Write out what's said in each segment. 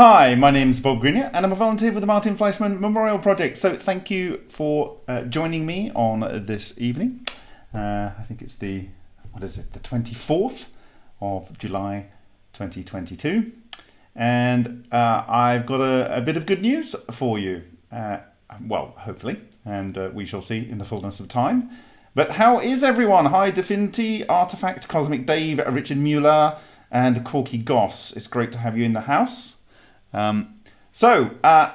Hi, my name's Bob Greenyer and I'm a volunteer with the Martin Fleischmann Memorial Project. So thank you for uh, joining me on this evening. Uh, I think it's the, what is it, the 24th of July 2022. And uh, I've got a, a, bit of good news for you. Uh, well, hopefully, and uh, we shall see in the fullness of time. But how is everyone? Hi, Definity, Artifact, Cosmic Dave, Richard Mueller, and Corky Goss. It's great to have you in the house. Um, so, uh,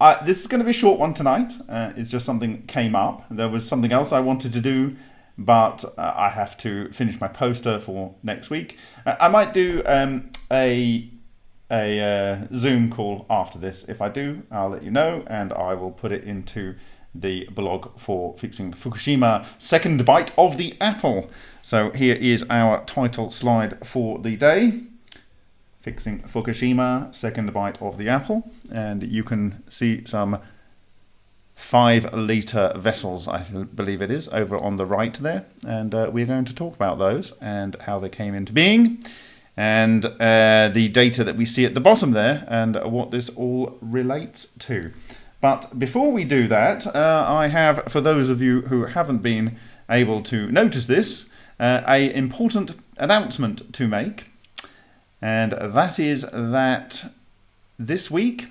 I, this is going to be a short one tonight. Uh, it's just something came up. There was something else I wanted to do, but uh, I have to finish my poster for next week. Uh, I might do um, a a uh, Zoom call after this. If I do, I'll let you know, and I will put it into the blog for fixing Fukushima second bite of the apple. So here is our title slide for the day. Fixing Fukushima second bite of the apple. And you can see some five litre vessels, I believe it is, over on the right there. And uh, we're going to talk about those and how they came into being and uh, the data that we see at the bottom there and what this all relates to. But before we do that, uh, I have, for those of you who haven't been able to notice this, uh, a important announcement to make. And that is that this week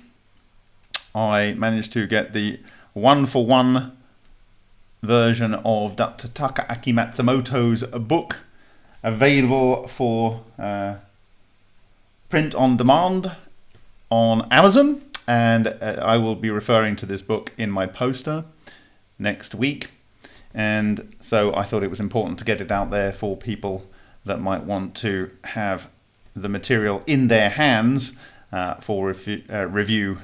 I managed to get the one-for-one version of Dr. Takaaki Matsumoto's book available for uh, print on demand on Amazon and uh, I will be referring to this book in my poster next week. And so I thought it was important to get it out there for people that might want to have the material in their hands uh, for uh, review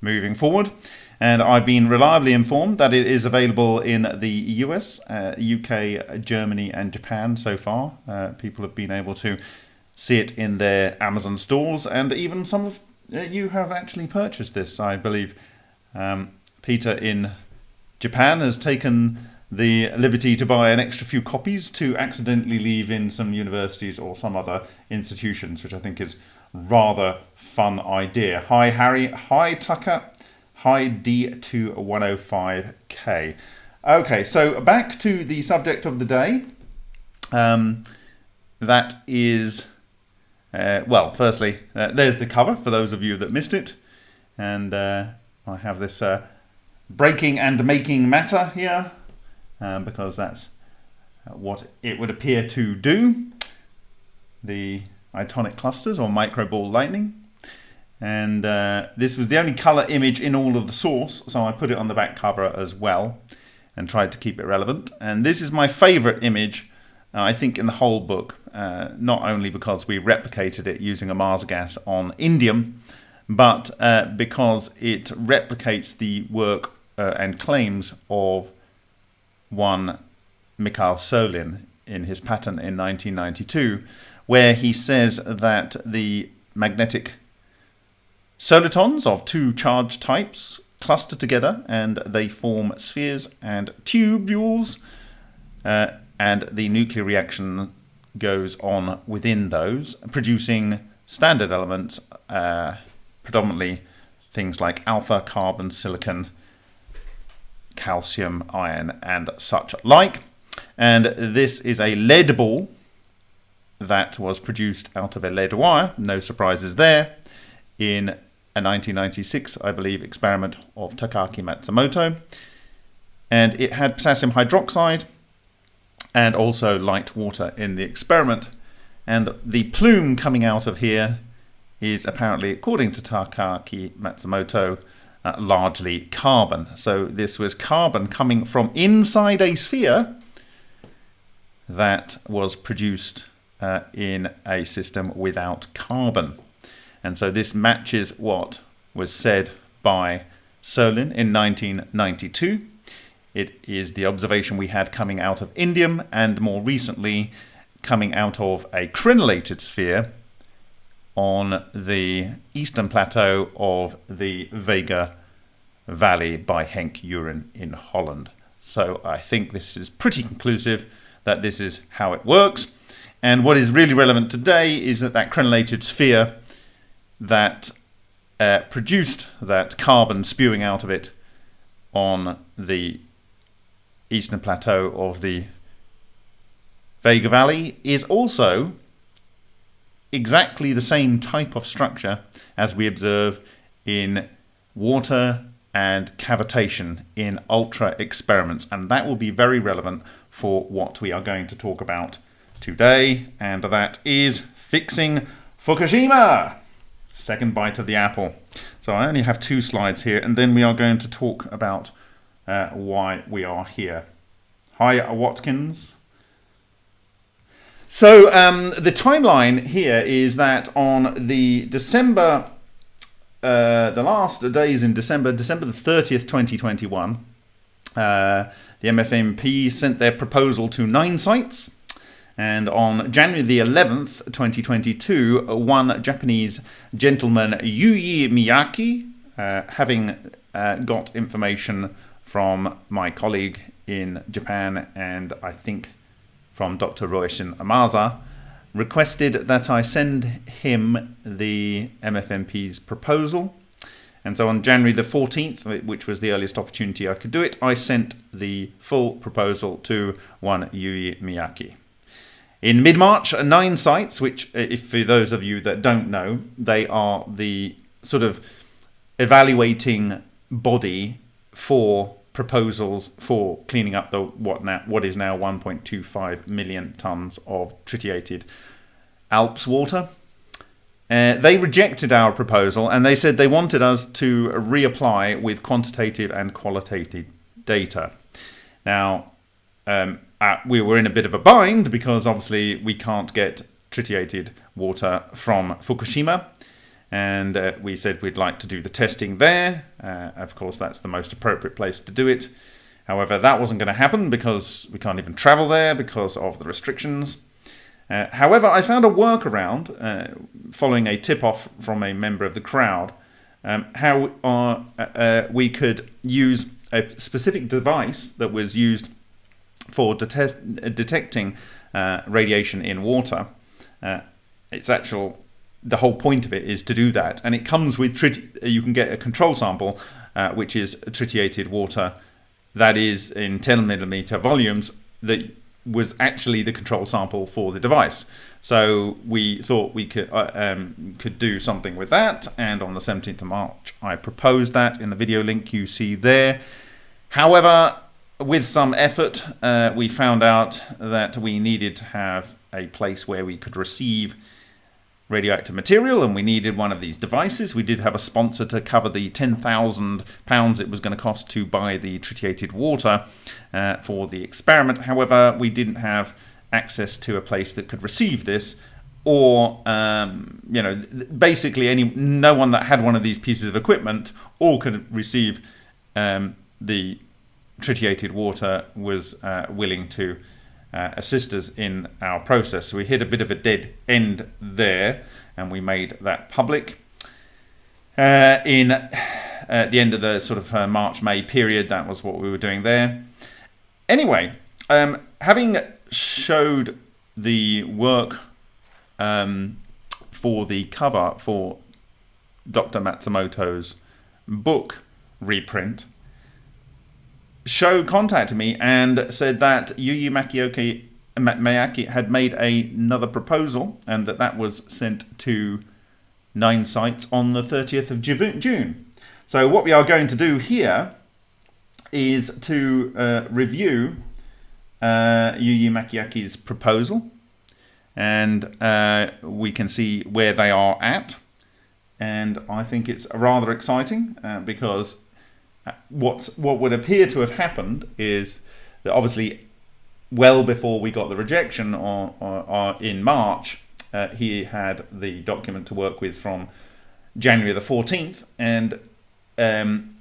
moving forward. And I've been reliably informed that it is available in the US, uh, UK, Germany, and Japan so far. Uh, people have been able to see it in their Amazon stores, and even some of uh, you have actually purchased this, I believe. Um, Peter in Japan has taken the liberty to buy an extra few copies to accidentally leave in some universities or some other institutions, which I think is rather fun idea. Hi Harry, hi Tucker, hi D2105K. Okay, so back to the subject of the day. Um, that is uh, well, firstly, uh, there's the cover for those of you that missed it. And uh, I have this uh, breaking and making matter here um, because that's what it would appear to do. The itonic clusters or microball lightning. And uh, this was the only color image in all of the source, so I put it on the back cover as well and tried to keep it relevant. And this is my favorite image uh, I think in the whole book, uh, not only because we replicated it using a Mars gas on indium, but uh, because it replicates the work uh, and claims of one Mikhail Solin in his patent in 1992, where he says that the magnetic solitons of two charge types cluster together and they form spheres and tubules. Uh, and the nuclear reaction goes on within those, producing standard elements, uh, predominantly things like alpha, carbon, silicon, calcium, iron, and such like. And this is a lead ball that was produced out of a lead wire, no surprises there, in a 1996, I believe, experiment of Takaaki Matsumoto. And it had potassium hydroxide, and also light water in the experiment. And the plume coming out of here is apparently, according to Takaaki Matsumoto, uh, largely carbon. So this was carbon coming from inside a sphere that was produced uh, in a system without carbon. And so this matches what was said by Solin in 1992 it is the observation we had coming out of indium and more recently coming out of a crenellated sphere on the eastern plateau of the Vega Valley by Henk Uren in Holland. So I think this is pretty conclusive that this is how it works. And what is really relevant today is that that crenellated sphere that uh, produced that carbon spewing out of it on the eastern plateau of the Vega Valley is also exactly the same type of structure as we observe in water and cavitation in ultra experiments. And that will be very relevant for what we are going to talk about today. And that is fixing Fukushima second bite of the apple. So I only have two slides here and then we are going to talk about uh, why we are here. Hi Watkins so um, the timeline here is that on the December, uh, the last days in December, December the 30th, 2021, uh, the MFMP sent their proposal to Nine Sigma. And on January the 11th, 2022, one Japanese gentleman, Yuyi Miyake, uh, having uh, got information from my colleague in Japan and I think from Dr. Roishin Amaza, requested that I send him the MFMP's proposal. And so on January the 14th, which was the earliest opportunity I could do it, I sent the full proposal to one Yui Miyake. In mid-March, Nine Sigma, which, uh, if for those of you that don't know, they are the sort of evaluating body for proposals for cleaning up the what now what is now 1.25 million tons of tritiated ALPS water. Uh, they rejected our proposal and they said they wanted us to reapply with quantitative and qualitative data. Now, um, uh, we were in a bit of a bind because obviously we can't get tritiated water from Fukushima and uh, we said we'd like to do the testing there. Uh, of course, that's the most appropriate place to do it. However, that wasn't going to happen because we can't even travel there because of the restrictions. Uh, however, I found a workaround uh, following a tip-off from a member of the crowd um, how uh, uh, we could use a specific device that was used for det detecting radiation in water. its actual the whole point of it is to do that. And it comes with, you can get a control sample, uh, which is tritiated water that is in 10 millimeter volumes that was actually the control sample for the device. So we thought we could uh, um, could do something with that. And on the 17th of March, I proposed that in the video link you see there. However, with some effort, uh, we found out that we needed to have a place where we could receive radioactive material and we needed one of these devices. We did have a sponsor to cover the £10,000 it was going to cost to buy the tritiated water uh, for the experiment. However, we didn't have access to a place that could receive this or um, you know basically any no one that had one of these pieces of equipment or could receive um, the tritiated water was uh, willing to uh, assist us in our process. So we hit a bit of a dead end there and we made that public. Uh, in uh, the end of the sort of uh, March, May period, that was what we were doing there. Anyway, um, having showed the work um, for the cover for Dr. Matsumoto's book reprint, Show contacted me and said that Yuyi Makioki, Miyake had made another proposal and that that was sent to Nine Sigma on the 30th of June. So what we are going to do here is to uh, review uh, Yuyi Makiake's proposal and uh, we can see where they are at and I think it's rather exciting uh, because what what would appear to have happened is that obviously well before we got the rejection or, or, or in March uh, he had the document to work with from January the 14th and um,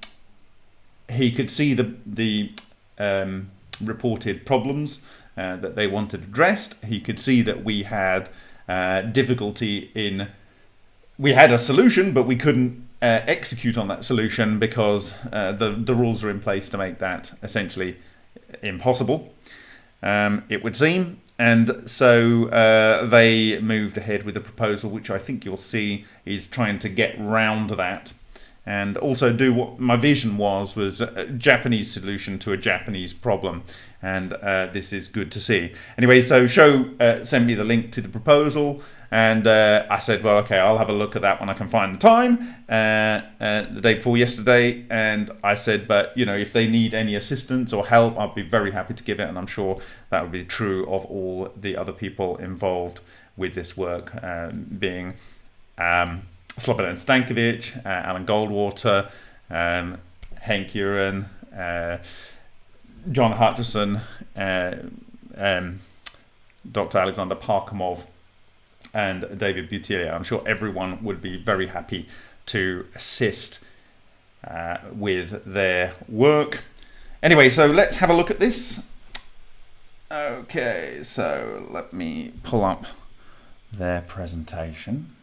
he could see the the um, reported problems uh, that they wanted addressed. He could see that we had uh, difficulty in we had a solution but we couldn't uh, execute on that solution because uh, the, the rules are in place to make that essentially impossible, um, it would seem. and so uh, they moved ahead with a proposal, which I think you'll see is trying to get round that. And also do what my vision was was a Japanese solution to a Japanese problem. And uh, this is good to see. Anyway so show uh, sent me the link to the proposal and uh, I said well okay I'll have a look at that when I can find the time uh, uh, the day before yesterday and I said but you know if they need any assistance or help I'll be very happy to give it and I'm sure that would be true of all the other people involved with this work uh, being um, Slobodan Stankovic, uh, Alan Goldwater, um, Henk Uren, uh, John Hutchison, um, Dr. Alexander Parkhomov, and David Buttiglione. I'm sure everyone would be very happy to assist uh, with their work. Anyway, so let's have a look at this. Okay, so let me pull up their presentation.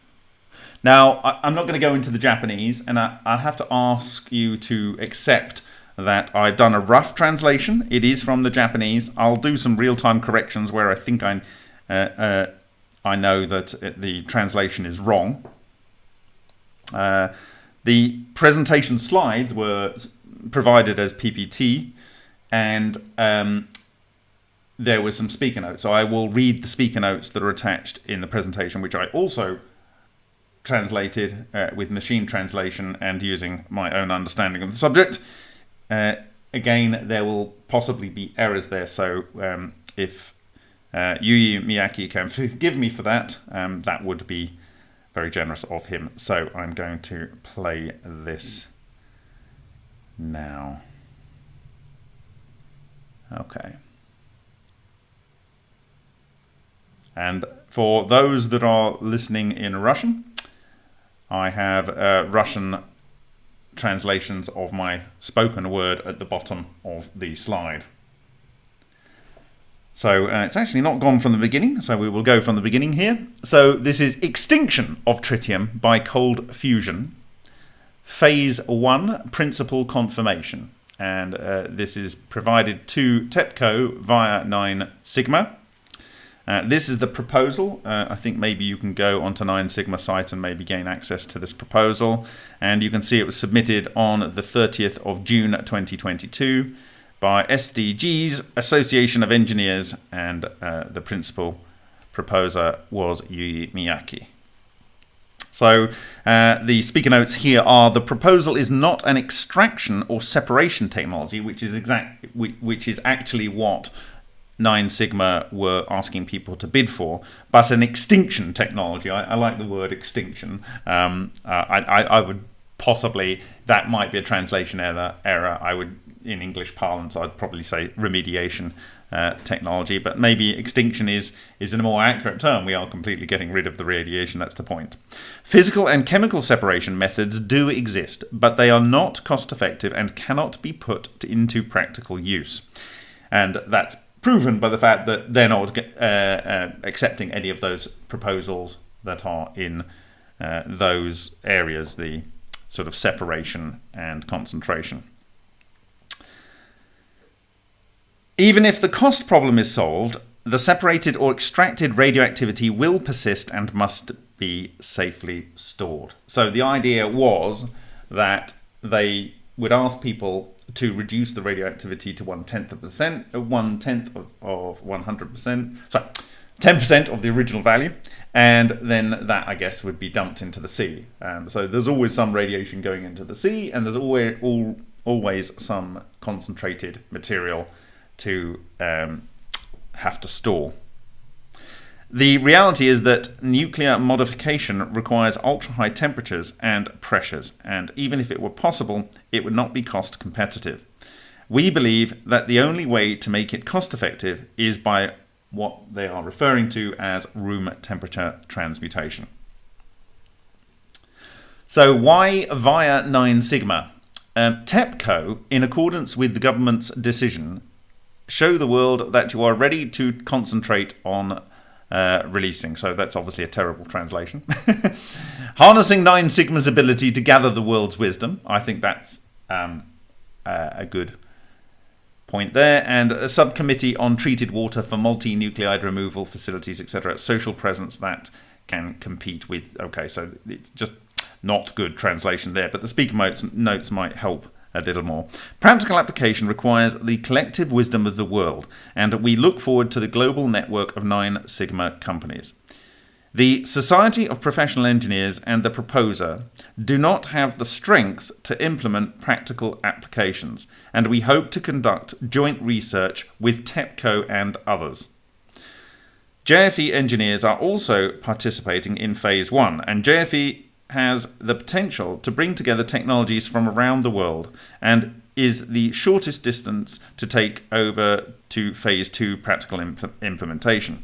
Now, I, am not going to go into the Japanese, and I, I have to ask you to accept that I've done a rough translation. It is from the Japanese. I'll do some real-time corrections where I think I, uh, uh, I know that the translation is wrong. Uh, the presentation slides were provided as PPT, and um, there was some speaker notes. So I will read the speaker notes that are attached in the presentation, which I also translated uh, with machine translation and using my own understanding of the subject. Uh, again, there will possibly be errors there, so um, if uh, Yuyi Miyake can forgive me for that, um, that would be very generous of him. So I'm going to play this now. Okay. And for those that are listening in Russian, I have uh, Russian translations of my spoken word at the bottom of the slide. So uh, it's actually not gone from the beginning, so we will go from the beginning here. So this is extinction of tritium by cold fusion, phase one, principal confirmation. And uh, this is provided to TEPCO via 9 Sigma. Uh, this is the proposal. Uh, I think maybe you can go onto 9 Sigma site and maybe gain access to this proposal. And you can see it was submitted on the 30th of June 2022 by SDG's Association of Engineers and uh, the principal proposer was Yuyi Miyake. So uh, the speaker notes here are the proposal is not an extraction or separation technology, which is exact, which is actually what Nine Sigma were asking people to bid for, but an extinction technology. I, I like the word extinction. Um, uh, I, I, I, would possibly, that might be a translation error. error. I would, in English parlance, I'd probably say remediation uh, technology, but maybe extinction is, is a more accurate term. We are completely getting rid of the radiation, that's the point. Physical and chemical separation methods do exist, but they are not cost effective and cannot be put into practical use. And that's proven by the fact that they're not uh, uh, accepting any of those proposals that are in uh, those areas, the sort of separation and concentration. Even if the cost problem is solved, the separated or extracted radioactivity will persist and must be safely stored. So the idea was that they would ask people to reduce the radioactivity to one tenth of percent, uh, one tenth of, of 100%, sorry, 10% of the original value, and then that I guess would be dumped into the sea. Um, so there's always some radiation going into the sea, and there's always all, always some concentrated material to um, have to store. The reality is that nuclear modification requires ultra-high temperatures and pressures, and even if it were possible, it would not be cost competitive. We believe that the only way to make it cost effective is by what they are referring to as room temperature transmutation. So why via 9 sigma? Um, TEPCO, in accordance with the government's decision, show the world that you are ready to concentrate on uh, releasing. So that's obviously a terrible translation. Harnessing Nine Sigma's ability to gather the world's wisdom. I think that's um, uh, a good point there. And a subcommittee on treated water for multi-nuclide removal facilities, etc. Social presence that can compete with. Okay, so it's just not good translation there, but the speaker notes, notes might help a little more. Practical application requires the collective wisdom of the world, and we look forward to the global network of nine Sigma companies. The Society of Professional Engineers and the proposer do not have the strength to implement practical applications, and we hope to conduct joint research with TEPCO and others. JFE engineers are also participating in Phase 1, and JFE has the potential to bring together technologies from around the world and is the shortest distance to take over to Phase 2 practical imp implementation.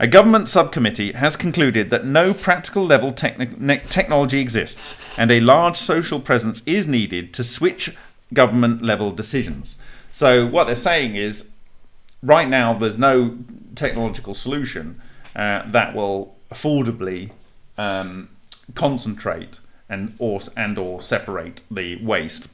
A government subcommittee has concluded that no practical level technology exists and a large social presence is needed to switch government level decisions. So what they're saying is right now there's no technological solution uh, that will affordably um, concentrate and or and or separate the waste.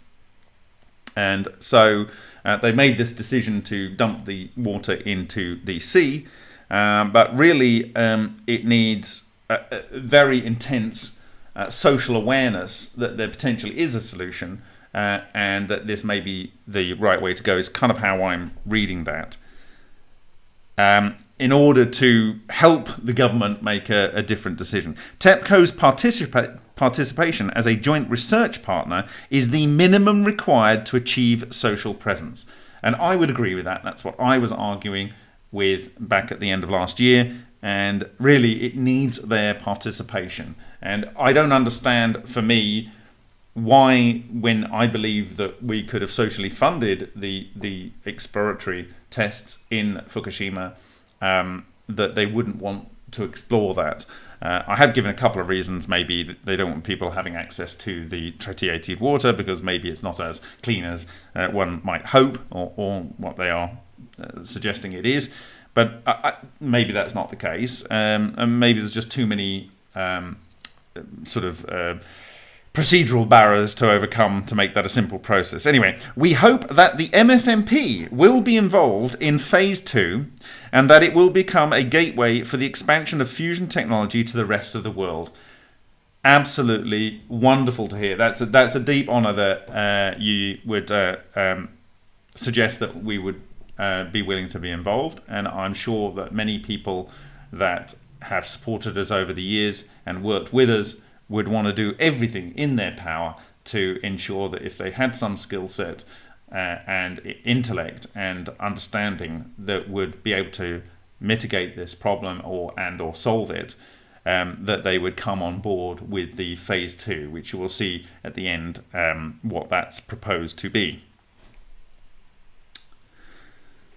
And so uh, they made this decision to dump the water into the sea, uh, but really um, it needs a, a very intense uh, social awareness that there potentially is a solution uh, and that this may be the right way to go is kind of how I'm reading that um, in order to help the government make a, a different decision. TEPCO's participa participation as a joint research partner is the minimum required to achieve social presence. And I would agree with that. That's what I was arguing with back at the end of last year. And really, it needs their participation. And I don't understand, for me, why, when I believe that we could have socially funded the the exploratory tests in Fukushima, um, that they wouldn't want to explore that. Uh, I have given a couple of reasons. Maybe they don't want people having access to the tritiated water because maybe it's not as clean as uh, one might hope, or, or what they are uh, suggesting it is. But I, I, maybe that's not the case, um, and maybe there's just too many um, sort of uh, procedural barriers to overcome to make that a simple process. Anyway, we hope that the MFMP will be involved in phase two and that it will become a gateway for the expansion of fusion technology to the rest of the world. Absolutely wonderful to hear. That's a, that's a deep honor that uh, you would uh, um, suggest that we would uh, be willing to be involved. And I'm sure that many people that have supported us over the years and worked with us would want to do everything in their power to ensure that if they had some skill set uh, and intellect and understanding that would be able to mitigate this problem or and or solve it, um, that they would come on board with the phase two, which you will see at the end um, what that's proposed to be.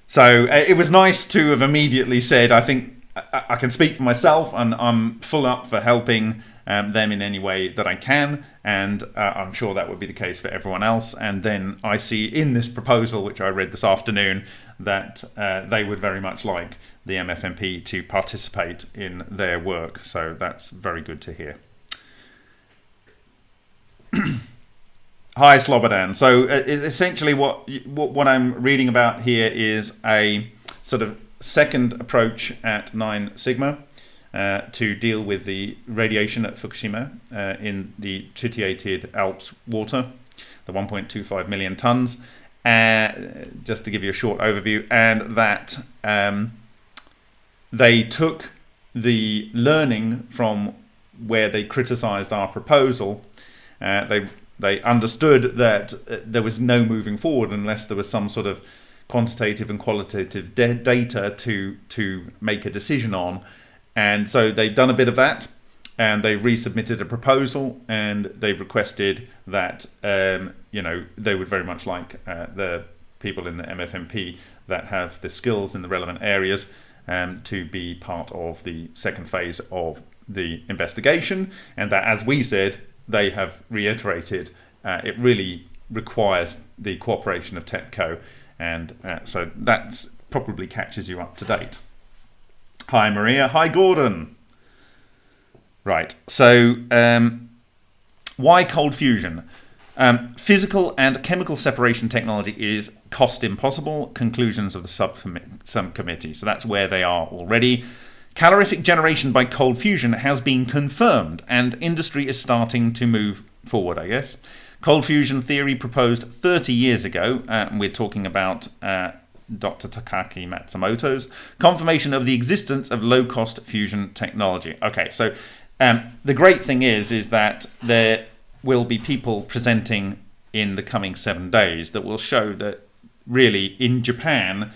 So uh, it was nice to have immediately said, I think I, I can speak for myself and I'm full up for helping um, them in any way that I can, and uh, I'm sure that would be the case for everyone else. And then I see in this proposal, which I read this afternoon, that uh, they would very much like the MFMP to participate in their work. So that's very good to hear. Hi, Slobodan. So uh, essentially, what, what what I'm reading about here is a sort of second approach at Nine Sigma uh, to deal with the radiation at Fukushima uh, in the tritiated ALPS water, the 1.25 million tons. Uh, just to give you a short overview, and that um, they took the learning from where they criticized our proposal. Uh, they they understood that uh, there was no moving forward unless there was some sort of quantitative and qualitative data to to make a decision on and so they've done a bit of that and they resubmitted a proposal and they've requested that, um, you know, they would very much like uh, the people in the MFMP that have the skills in the relevant areas um, to be part of the second phase of the investigation. And that, as we said, they have reiterated uh, it really requires the cooperation of TEPCO. And uh, so that probably catches you up to date. Hi, Maria. Hi, Gordon. Right. So, um, why cold fusion? Um, physical and chemical separation technology is cost impossible. Conclusions of the subcommittee. So that's where they are already. Calorific generation by cold fusion has been confirmed, and industry is starting to move forward, I guess. Cold fusion theory proposed 30 years ago, uh, we're talking about uh, Dr. Takaaki Matsumoto's confirmation of the existence of low-cost fusion technology. Okay, so um, the great thing is, is that there will be people presenting in the coming seven days that will show that really in Japan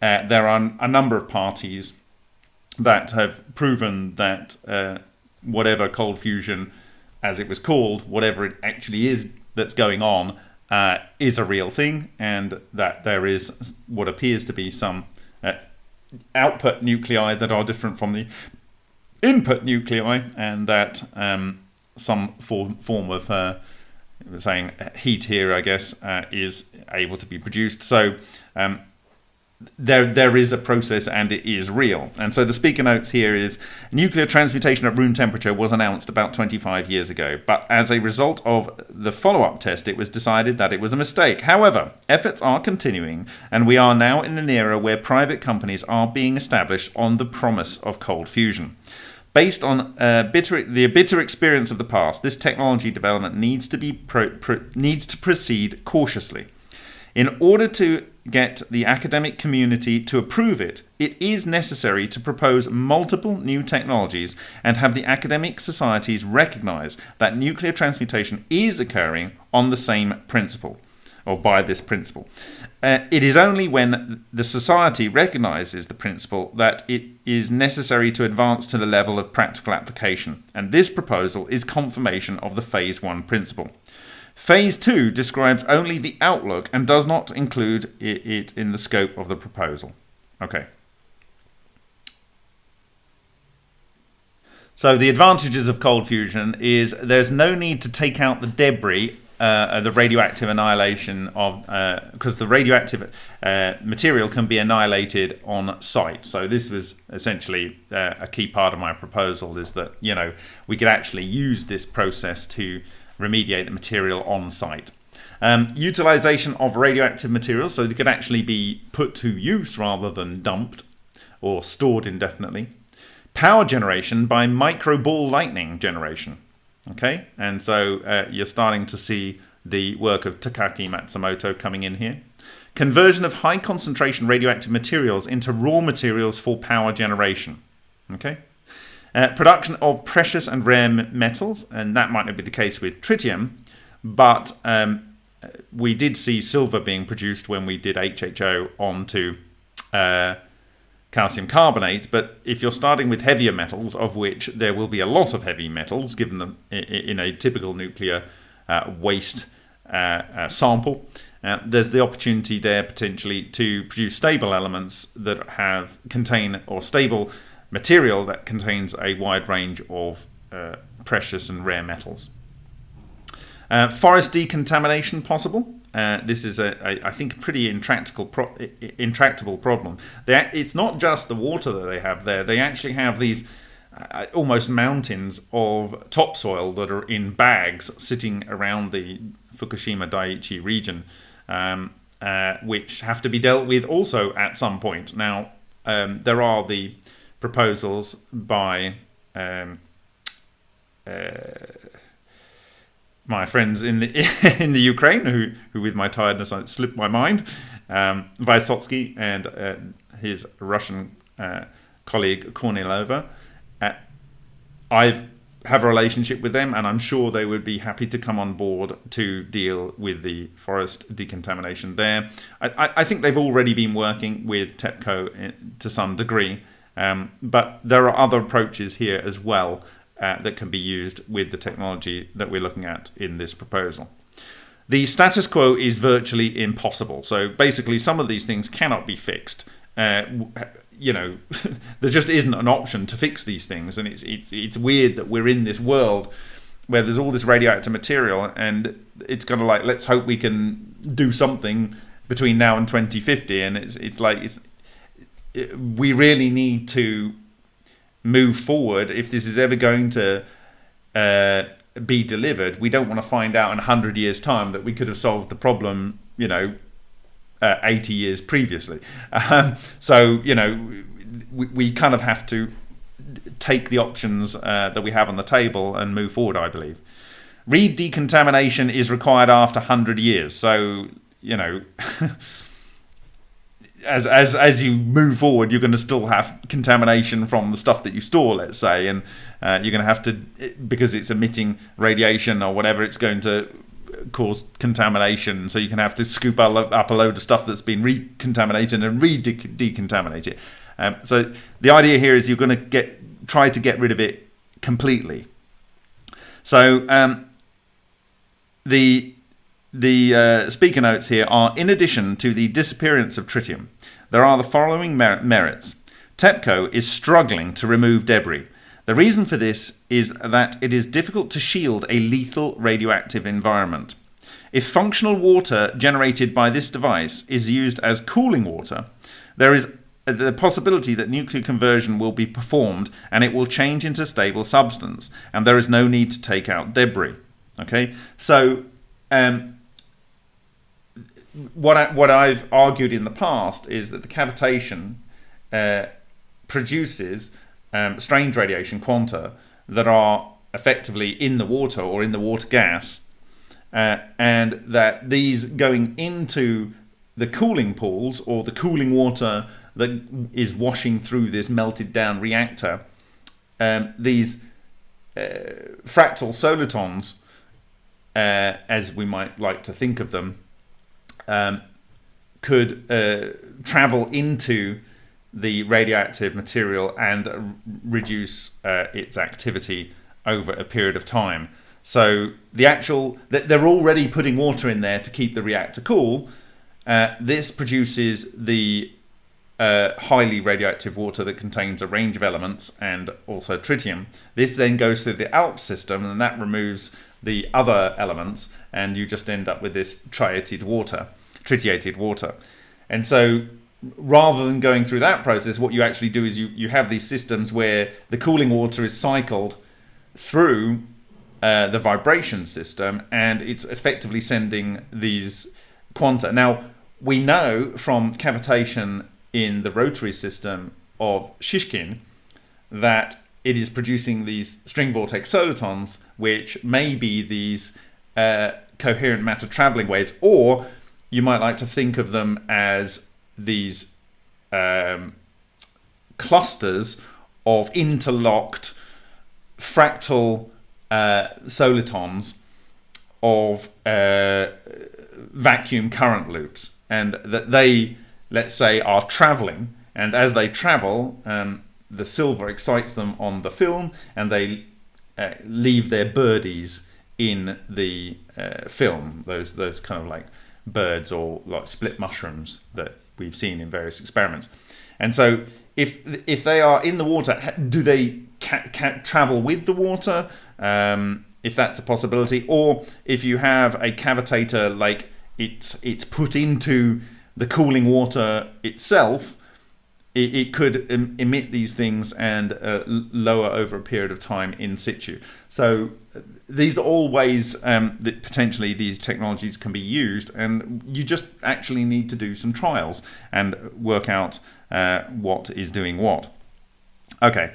uh, there are a number of parties that have proven that uh, whatever cold fusion, as it was called, whatever it actually is that's going on, uh, is a real thing, and that there is what appears to be some uh, output nuclei that are different from the input nuclei, and that um, some form, form of uh, saying heat here, I guess, uh, is able to be produced. So um, there there is a process and it is real. And so the speaker notes here is nuclear transmutation at room temperature was announced about 25 years ago, but as a result of the follow-up test it was decided that it was a mistake. However, efforts are continuing and we are now in an era where private companies are being established on the promise of cold fusion. Based on uh, bitter, the bitter experience of the past, this technology development needs to be pro, pro, needs to proceed cautiously. In order to get the academic community to approve it, it is necessary to propose multiple new technologies and have the academic societies recognize that nuclear transmutation is occurring on the same principle or by this principle. Uh, it is only when the society recognizes the principle that it is necessary to advance to the level of practical application, and this proposal is confirmation of the phase one principle. Phase 2 describes only the outlook and does not include it in the scope of the proposal. Okay. So the advantages of cold fusion is there's no need to take out the debris, uh, the radioactive annihilation of, because uh, the radioactive uh, material can be annihilated on site. So this was essentially uh, a key part of my proposal is that, you know, we could actually use this process to remediate the material on site. Um, utilization of radioactive materials, so they could actually be put to use rather than dumped or stored indefinitely. Power generation by micro ball lightning generation. Okay, and so uh, you're starting to see the work of Takaaki Matsumoto coming in here. Conversion of high concentration radioactive materials into raw materials for power generation. Okay, uh, production of precious and rare metals, and that might not be the case with tritium, but um, we did see silver being produced when we did HHO onto uh, calcium carbonate. But if you're starting with heavier metals, of which there will be a lot of heavy metals, given them in a typical nuclear uh, waste uh, uh, sample, uh, there's the opportunity there potentially to produce stable elements that have contain or stable material that contains a wide range of uh, precious and rare metals. Uh, forest decontamination possible. Uh, this is, a, a, I think, pretty intractable, pro intractable problem. They, it's not just the water that they have there. They actually have these uh, almost mountains of topsoil that are in bags sitting around the Fukushima Daiichi region, um, uh, which have to be dealt with also at some point. Now, um, there are the proposals by um, uh, my friends in the in the Ukraine, who who with my tiredness I slipped my mind, um, Vysotsky and uh, his Russian uh, colleague Kornilova. Uh, I've have a relationship with them, and I'm sure they would be happy to come on board to deal with the forest decontamination there. I, I think they've already been working with TEPCO to some degree. Um, but there are other approaches here as well uh, that can be used with the technology that we're looking at in this proposal. The status quo is virtually impossible. So basically, some of these things cannot be fixed. Uh, you know, there just isn't an option to fix these things, and it's it's it's weird that we're in this world where there's all this radioactive material, and it's kind of like let's hope we can do something between now and 2050, and it's it's like it's we really need to move forward if this is ever going to uh, be delivered, we don't want to find out in 100 years' time that we could have solved the problem, you know, uh, 80 years previously. Um, so, you know, we, we kind of have to take the options uh, that we have on the table and move forward, I believe. Read decontamination is required after 100 years. So, you know, as, as, as you move forward, you're going to still have contamination from the stuff that you store, let's say, and uh, you're going to have to, because it's emitting radiation or whatever, it's going to cause contamination. So you can have to scoop up a load of stuff that's been recontaminated and re-decontaminate it. Um, so the idea here is you're going to get try to get rid of it completely. So um, the the uh, speaker notes here are in addition to the disappearance of tritium, there are the following mer merits. TEPCO is struggling to remove debris. The reason for this is that it is difficult to shield a lethal radioactive environment. If functional water generated by this device is used as cooling water, there is the possibility that nuclear conversion will be performed and it will change into stable substance and there is no need to take out debris okay so um, what I, what I've argued in the past is that the cavitation uh, produces um, strange radiation quanta that are effectively in the water or in the water gas uh, and that these going into the cooling pools or the cooling water that is washing through this melted down reactor, um, these uh, fractal solitons, uh, as we might like to think of them, um, could uh, travel into the radioactive material and reduce uh, its activity over a period of time. So the actual, they're already putting water in there to keep the reactor cool. Uh, this produces the uh, highly radioactive water that contains a range of elements and also tritium. This then goes through the ALPS system and that removes the other elements and you just end up with this triated water, tritiated water. And so rather than going through that process, what you actually do is you, you have these systems where the cooling water is cycled through uh, the vibration system and it's effectively sending these quanta. Now, we know from cavitation in the rotary system of Shishkin that it is producing these string vortex solitons, which may be these uh, coherent matter traveling waves, or you might like to think of them as these um, clusters of interlocked fractal uh, solitons of uh, vacuum current loops and that they let's say, are traveling, and as they travel, um, the silver excites them on the film, and they uh, leave their birdies in the uh, film. Those those kind of like birds or like split mushrooms that we've seen in various experiments. And so, if if they are in the water, do they travel with the water? Um, if that's a possibility, or if you have a cavitator like it's it's put into the cooling water itself, it, it could em emit these things and uh, lower over a period of time in situ. So these are all ways um, that potentially these technologies can be used and you just actually need to do some trials and work out uh, what is doing what. Okay.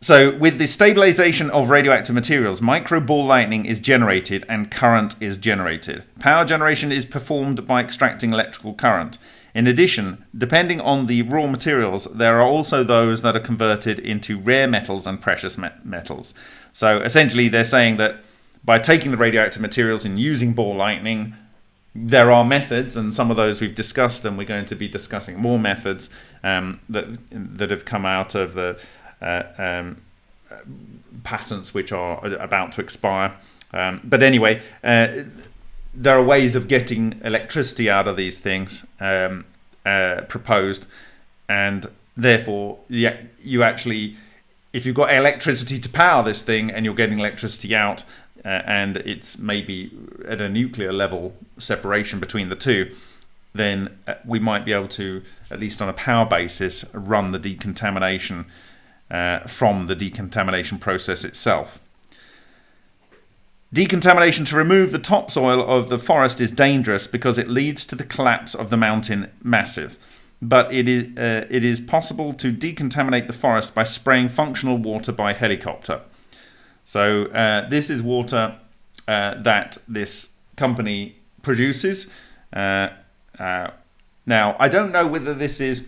So with the stabilization of radioactive materials, micro ball lightning is generated and current is generated. Power generation is performed by extracting electrical current. In addition, depending on the raw materials, there are also those that are converted into rare metals and precious metals. So essentially they're saying that by taking the radioactive materials and using ball lightning, there are methods, and some of those we've discussed, and we're going to be discussing more methods um, that that have come out of the uh, um, patents which are about to expire. Um, but anyway, uh, there are ways of getting electricity out of these things um, uh, proposed, and therefore, yeah, you actually, if you've got electricity to power this thing and you're getting electricity out, uh, and it's maybe at a nuclear level separation between the two, then uh, we might be able to, at least on a power basis, run the decontamination uh, from the decontamination process itself. Decontamination to remove the topsoil of the forest is dangerous because it leads to the collapse of the mountain massive. But it is, uh, it is possible to decontaminate the forest by spraying functional water by helicopter. So uh, this is water uh, that this company produces. Uh, uh, now, I don't know whether this is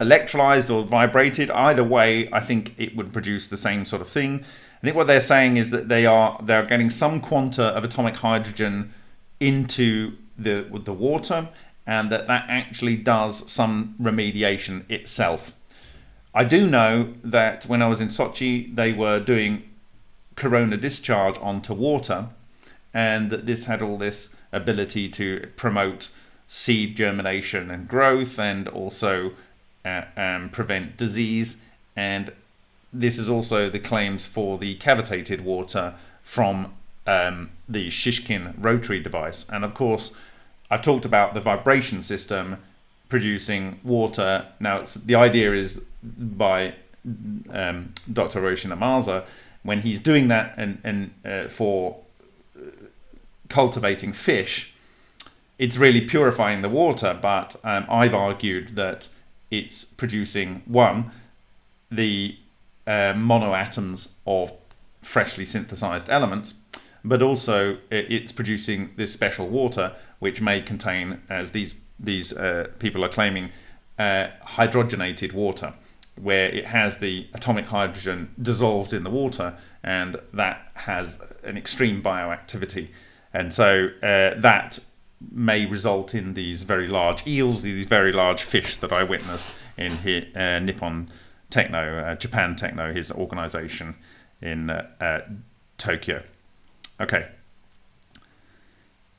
electrolyzed or vibrated. Either way, I think it would produce the same sort of thing. I think what they're saying is that they are they're getting some quanta of atomic hydrogen into the the water, and that that actually does some remediation itself. I do know that when I was in Sochi, they were doing corona discharge onto water, and that this had all this ability to promote seed germination and growth, and also uh, um, prevent disease. And this is also the claims for the cavitated water from um, the Shishkin rotary device. And of course, I've talked about the vibration system producing water. Now, the idea is by um, Dr. Ryushin Ohmasa, when he's doing that and, and uh, for cultivating fish, it's really purifying the water. But um, I've argued that it's producing one, the uh, monoatoms of freshly synthesized elements, but also it's producing this special water which may contain, as these these uh, people are claiming, uh, hydrogenated water, where it has the atomic hydrogen dissolved in the water, and that has an extreme bioactivity, and so uh, that may result in these very large eels, these very large fish that I witnessed in here, uh, Nippon Techno, uh, Japan Techno, his organization in uh, Tokyo. Okay.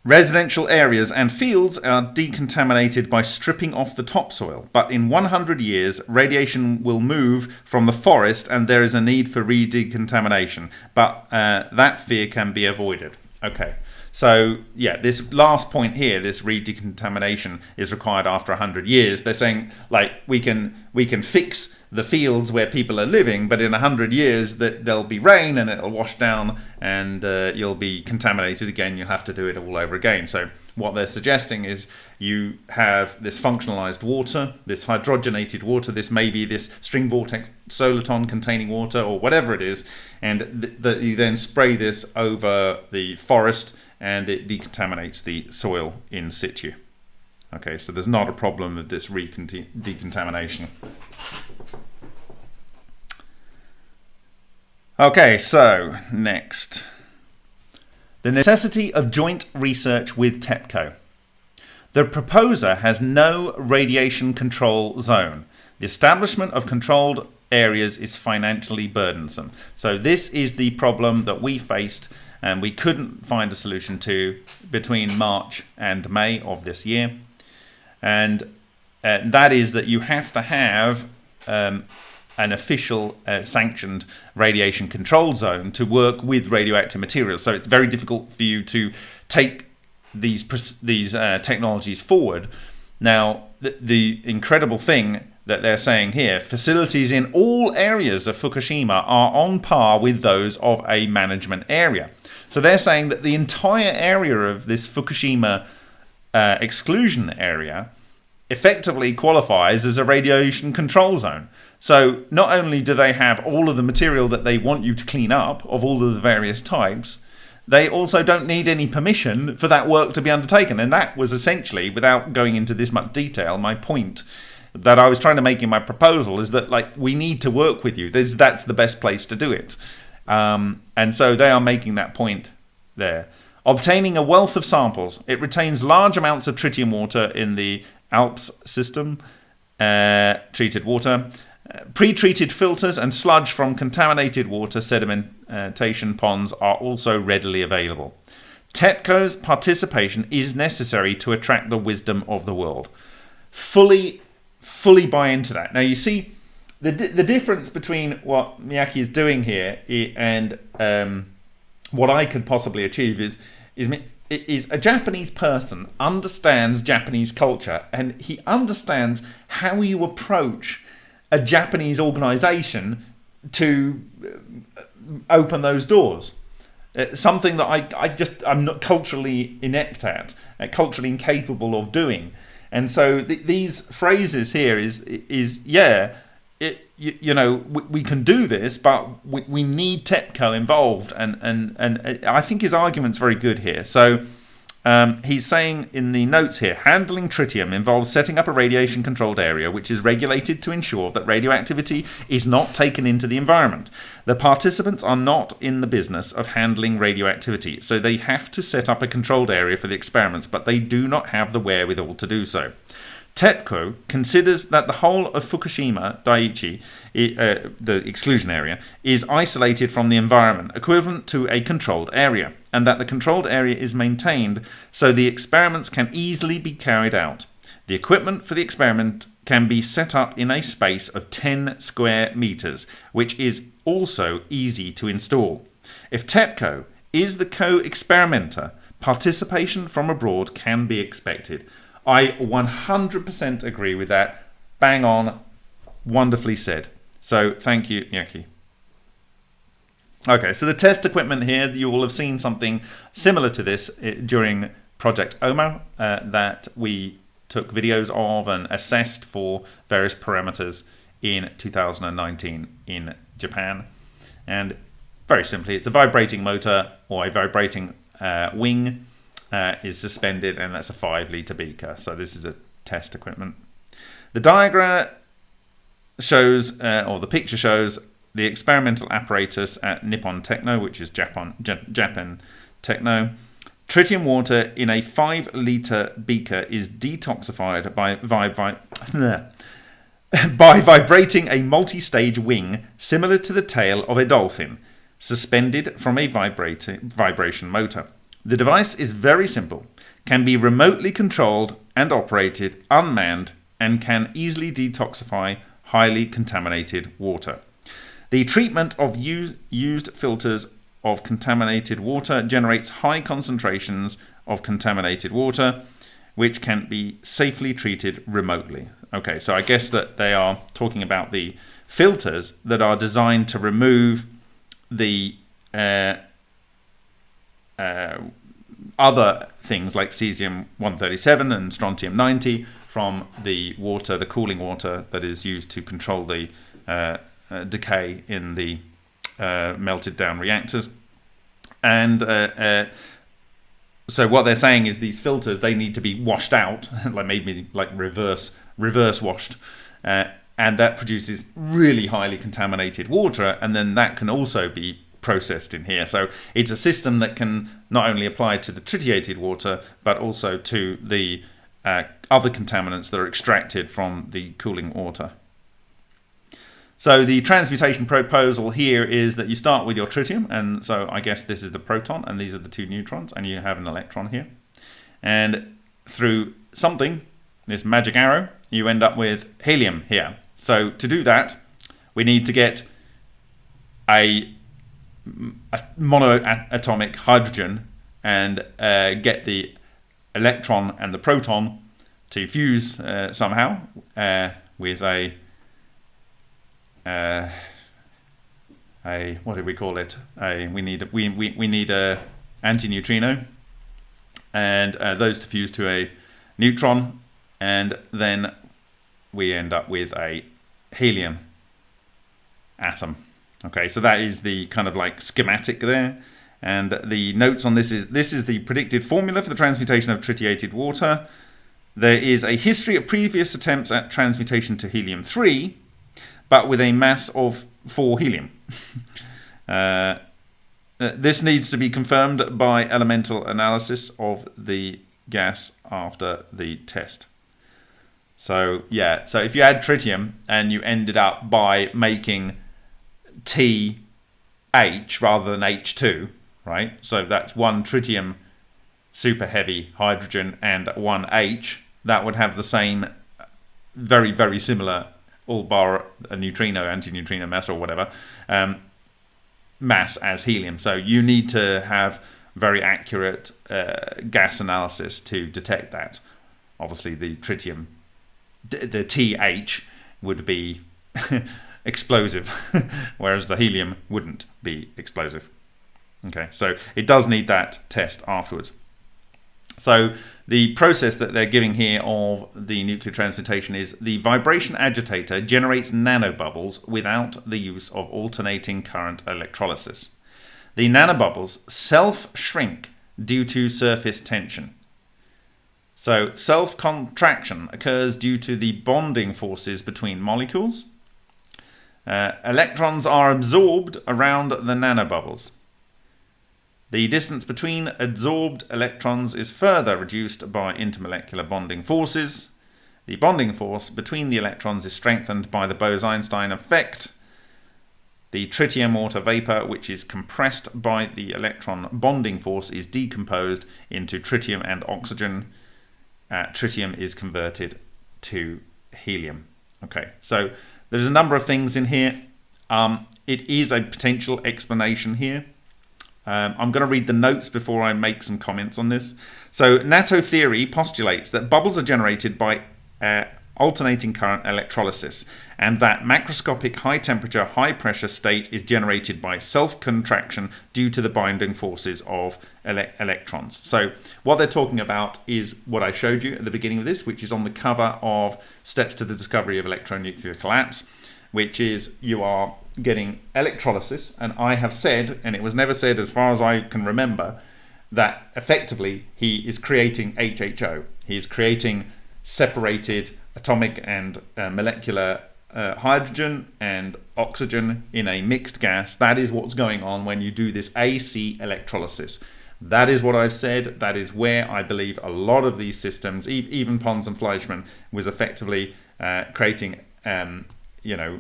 Residential areas and fields are decontaminated by stripping off the topsoil, but in 100 years, radiation will move from the forest and there is a need for re-decontamination, but uh, that fear can be avoided. Okay. So yeah, this last point here, this re-decontamination is required after 100 years. They're saying like we can we can fix the fields where people are living, but in a 100 years that there'll be rain and it'll wash down and uh, you'll be contaminated again. You'll have to do it all over again. So what they're suggesting is you have this functionalized water, this hydrogenated water, this may be this string vortex soliton containing water or whatever it is, and that th you then spray this over the forest and it decontaminates the soil in situ. Okay, so there's not a problem of this decontamination. Okay, so next. The necessity of joint research with TEPCO. The proposer has no radiation control zone. The establishment of controlled areas is financially burdensome. So this is the problem that we faced and we couldn't find a solution to between March and May of this year. And uh, that is that you have to have um, an official uh, sanctioned radiation control zone to work with radioactive materials. So it's very difficult for you to take these these uh, technologies forward. Now, the, the incredible thing that they're saying here, facilities in all areas of Fukushima are on par with those of a management area. So they're saying that the entire area of this Fukushima uh, exclusion area effectively qualifies as a radiation control zone. So not only do they have all of the material that they want you to clean up of all of the various types, they also don't need any permission for that work to be undertaken. And that was essentially, without going into this much detail, my point that I was trying to make in my proposal is that like we need to work with you. That's the best place to do it. Um, and so they are making that point there. Obtaining a wealth of samples. It retains large amounts of tritium water in the ALPS system, uh, treated water. Uh, pre-treated filters and sludge from contaminated water sedimentation ponds are also readily available. TEPCO's participation is necessary to attract the wisdom of the world. Fully fully buy into that. Now you see the the difference between what Miyake is doing here and um, what I could possibly achieve is is is a Japanese person understands Japanese culture and he understands how you approach a Japanese organization to uh, open those doors. uh, something that I, I just I'm not culturally inept at, uh, culturally incapable of doing. And so th- these phrases here is is yeah, it, you, you know we, we, can do this, but we, we need TEPCO involved, and and and I think his argument's very good here. So um, he's saying in the notes here handling tritium involves setting up a radiation controlled area which is regulated to ensure that radioactivity is not taken into the environment. The participants are not in the business of handling radioactivity, so they have to set up a controlled area for the experiments, but they do not have the wherewithal to do so. TEPCO considers that the whole of Fukushima Daiichi, uh, the exclusion area, is isolated from the environment, equivalent to a controlled area, and that the controlled area is maintained so the experiments can easily be carried out. The equipment for the experiment can be set up in a space of 10 square meters, which is also easy to install. If TEPCO is the co-experimenter, participation from abroad can be expected. I 100% agree with that. Bang on. Wonderfully said. So thank you, Yaki. Okay, so the test equipment here, you will have seen something similar to this eh, during Project OMA uh, that we took videos of and assessed for various parameters in 2019 in Japan. And very simply, it's a vibrating motor or a vibrating uh, wing uh, is suspended and that's a 5 litre beaker. So this is a test equipment. The diagram shows, uh, or the picture shows, the experimental apparatus at Nippon Techno, which is Japan, Japan Techno. Tritium water in a 5 litre beaker is detoxified by, by, by, by vibrating a multi-stage wing similar to the tail of a dolphin, suspended from a vibration motor. The device is very simple, can be remotely controlled and operated unmanned, and can easily detoxify highly contaminated water. The treatment of used filters of contaminated water generates high concentrations of contaminated water, which can be safely treated remotely. Okay, so I guess that they are talking about the filters that are designed to remove the uh, uh, other things like cesium-137 and strontium-90 from the water, the cooling water that is used to control the uh, uh, decay in the uh, melted down reactors. And uh, so what they're saying is these filters, they need to be washed out, like maybe like reverse, reverse washed. And that produces really highly contaminated water. And then that can also be processed in here. So it's a system that can not only apply to the tritiated water, but also to the uh, other contaminants that are extracted from the cooling water. So the transmutation proposal here is that you start with your tritium, and so I guess this is the proton, and these are the two neutrons, and you have an electron here. And through something, this magic arrow, you end up with helium here. So to do that, we need to get a monoatomic hydrogen and uh, get the electron and the proton to fuse uh, somehow uh, with a uh, a what do we call it? A we need we we, we need a antineutrino, and uh, those to fuse to a neutron, and then we end up with a helium atom. Okay, so that is the kind of like schematic there. And the notes on this is this is the predicted formula for the transmutation of tritiated water. There is a history of previous attempts at transmutation to helium-3, but with a mass of 4 helium. uh, this needs to be confirmed by elemental analysis of the gas after the test. So yeah, so if you add tritium and you ended up by making TH rather than H2, right? So that's one tritium super heavy hydrogen and one H. That would have the same very, very similar all bar a neutrino, antineutrino mass or whatever, um, mass as helium. So you need to have very accurate uh, gas analysis to detect that. Obviously, the tritium, the TH would be explosive, whereas the helium wouldn't be explosive. Okay, so it does need that test afterwards. So the process that they're giving here of the nuclear transmutation is the vibration agitator generates nanobubbles without the use of alternating current electrolysis. The nanobubbles self-shrink due to surface tension. So self-contraction occurs due to the bonding forces between molecules. Uh, electrons are absorbed around the nanobubbles. The distance between adsorbed electrons is further reduced by intermolecular bonding forces. The bonding force between the electrons is strengthened by the Bose-Einstein effect. The tritium water vapor, which is compressed by the electron bonding force, is decomposed into tritium and oxygen. Uh, tritium is converted to helium. Okay, so there's a number of things in here. Um, it is a potential explanation here. Um, I'm going to read the notes before I make some comments on this. So Natto theory postulates that bubbles are generated by uh, alternating current electrolysis and that macroscopic high temperature, high pressure state is generated by self-contraction due to the binding forces of ele electrons. So what they're talking about is what I showed you at the beginning of this, which is on the cover of Steps to the Discovery of Electronuclear Collapse, which is you are getting electrolysis. And I have said, and it was never said as far as I can remember, that effectively he is creating HHO. He is creating separated atomic and uh, molecular uh, hydrogen and oxygen in a mixed gas. That is what's going on when you do this AC electrolysis. That is what I've said. That is where I believe a lot of these systems, even Pons and Fleischmann, was effectively uh, creating, um, you know,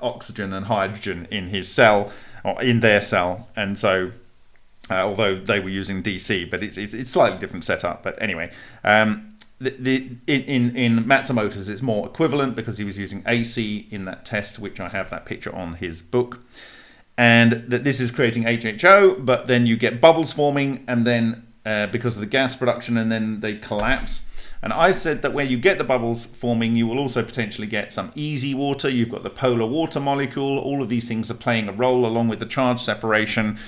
oxygen and hydrogen in his cell or in their cell and so uh, although they were using DC but it's, it's, it's slightly different setup but anyway um, the, in in Matsumoto's it's more equivalent because he was using AC in that test which I have that picture on his book and that this is creating HHO but then you get bubbles forming and then uh, because of the gas production and then they collapse and I've said that where you get the bubbles forming, you will also potentially get some EZ water. You've got the polar water molecule. All of these things are playing a role along with the charge separation.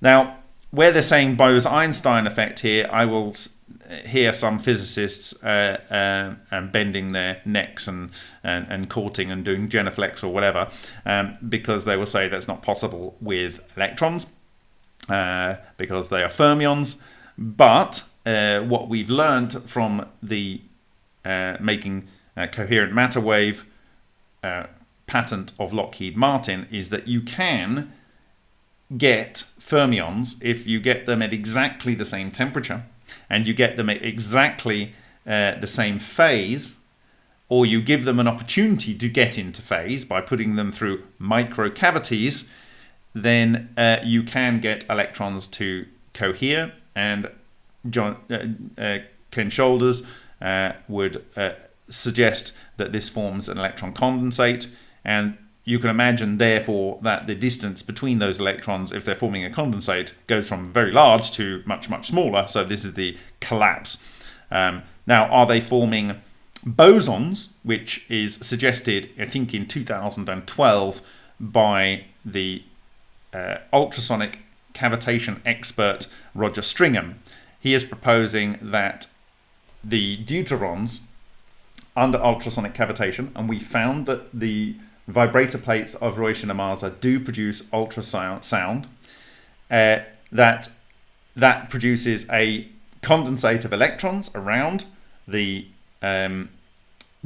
Now, where they're saying Bose-Einstein effect here, I will hear some physicists uh, uh, bending their necks and, and, and courting and doing genuflex or whatever, um, because they will say that's not possible with electrons, uh, because they are fermions. But uh, what we've learned from the uh, making coherent matter wave uh, patent of Lockheed Martin is that you can get fermions if you get them at exactly the same temperature and you get them at exactly uh, the same phase or you give them an opportunity to get into phase by putting them through micro cavities, then uh, you can get electrons to cohere and John uh, uh, Ken Shoulders uh, would uh, suggest that this forms an electron condensate. And you can imagine therefore that the distance between those electrons if they're forming a condensate goes from very large to much much smaller. So this is the collapse. Um, now are they forming bosons which is suggested I think in 2012 by the uh, ultrasonic cavitation expert Roger Stringham? He is proposing that the deuterons under ultrasonic cavitation, and we found that the vibrator plates of Roish and Ohmasa do produce ultrasound, uh, that that produces a condensate of electrons around the um,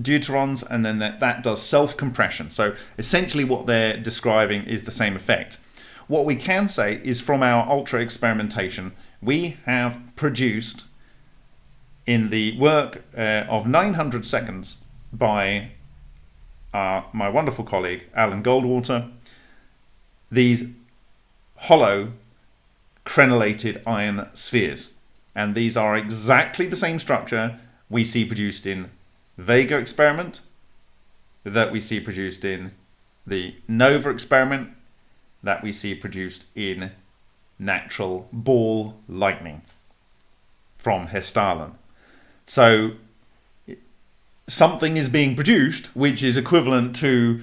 deuterons, and then that, that does self-compression. So essentially what they're describing is the same effect. What we can say is from our ultra experimentation, we have produced in the work uh, of 900 seconds by uh, my wonderful colleague Alan Goldwater these hollow crenellated iron spheres and these are exactly the same structure we see produced in Vega experiment that we see produced in the NOVA experiment that we see produced in natural ball lightning from Hessdalen. So something is being produced which is equivalent to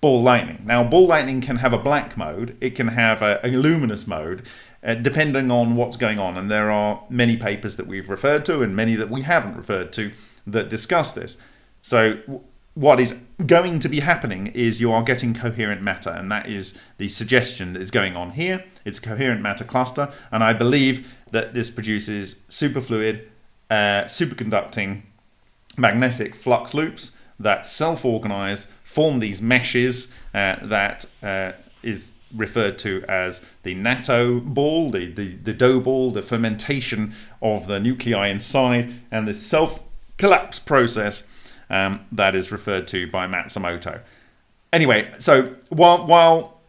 ball lightning. Now, ball lightning can have a black mode, it can have a, a luminous mode, uh, depending on what's going on. And there are many papers that we've referred to and many that we haven't referred to that discuss this. So what is going to be happening is you are getting coherent matter, and that is the suggestion that is going on here. It's a coherent matter cluster, and I believe that this produces superfluid, uh, superconducting magnetic flux loops that self-organize, form these meshes uh, that uh, is referred to as the natto ball, the, the, the dough ball, the fermentation of the nuclei inside, and the self-collapse process um, that is referred to by Matsumoto. Anyway, so while, while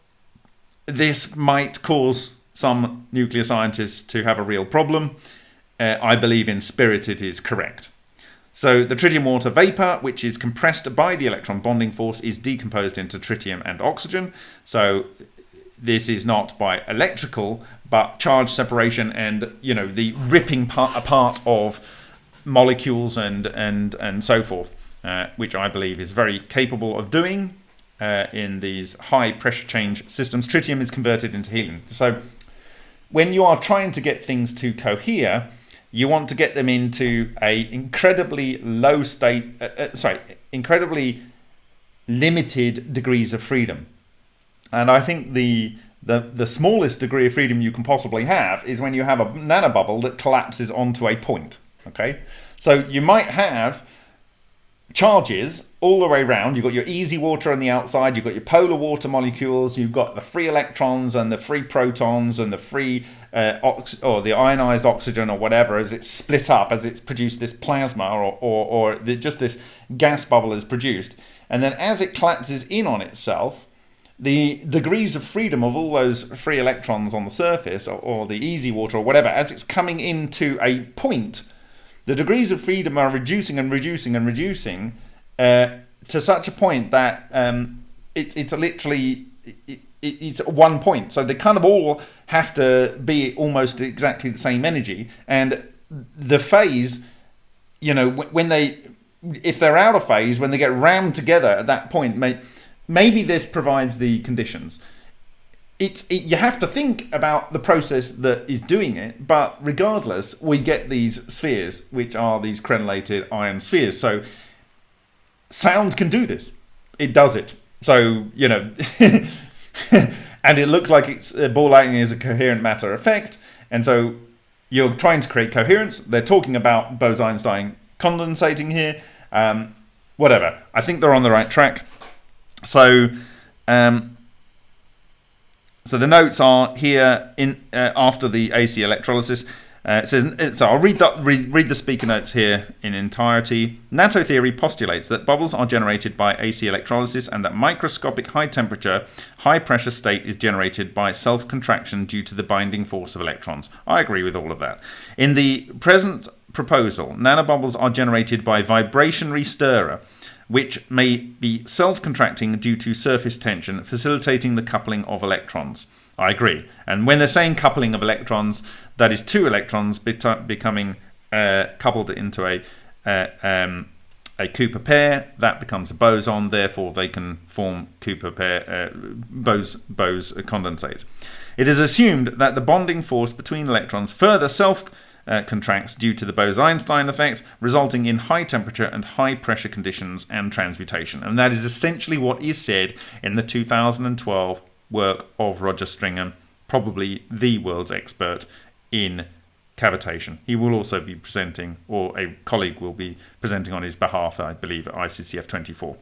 this might cause some nuclear scientists to have a real problem, uh, I believe in spirit it is correct. So the tritium water vapor, which is compressed by the electron bonding force, is decomposed into tritium and oxygen. So this is not by electrical, but charge separation and, you know, the ripping part apart of molecules and, and, and so forth, uh, which I believe is very capable of doing uh, in these high pressure change systems. Tritium is converted into helium. So when you are trying to get things to cohere, you want to get them into a incredibly low state, uh, uh, sorry, incredibly limited degrees of freedom. And I think the, the, the smallest degree of freedom you can possibly have is when you have a nanobubble that collapses onto a point, okay? So you might have charges all the way around. You've got your EZ water on the outside, you've got your polar water molecules, you've got the free electrons and the free protons and the free uh, ox or the ionized oxygen or whatever as it's split up, as it's produced this plasma or, or, or the, just this gas bubble is produced. And then as it collapses in on itself, the degrees of freedom of all those free electrons on the surface or, or the EZ water or whatever, as it's coming into a point, the degrees of freedom are reducing and reducing and reducing uh, to such a point that um, it, it's literally it, it's one point. So they kind of all have to be almost exactly the same energy. And the phase, you know, when they, if they're out of phase, when they get rammed together at that point, may, maybe this provides the conditions. It's, it, you have to think about the process that is doing it, but regardless, we get these spheres, which are these crenellated iron spheres. So sound can do this. It does it. So, you know, and it looks like it's uh, ball lightning is a coherent matter effect. And so you're trying to create coherence. They're talking about Bose-Einstein condensating here. Um, whatever. I think they're on the right track. So, um, so the notes are here in uh, after the AC electrolysis. Uh, it says, so I'll read the, read, read the speaker notes here in entirety. Natto theory postulates that bubbles are generated by AC electrolysis and that microscopic high temperature, high pressure state is generated by self-contraction due to the binding force of electrons. I agree with all of that. In the present proposal, nanobubbles are generated by vibrationary stirrer, which may be self-contracting due to surface tension, facilitating the coupling of electrons. I agree. And when they're saying coupling of electrons, that is two electrons becoming uh, coupled into a uh, um, a Cooper pair. That becomes a boson. Therefore, they can form Cooper pair uh, Bose Bose condensates. It is assumed that the bonding force between electrons further self uh, contracts due to the Bose-Einstein effect, resulting in high temperature and high pressure conditions and transmutation. And that is essentially what is said in the 2012 work of Roger Stringham, probably the world's expert in cavitation. He will also be presenting, or a colleague will be presenting on his behalf, I believe, at ICCF 24.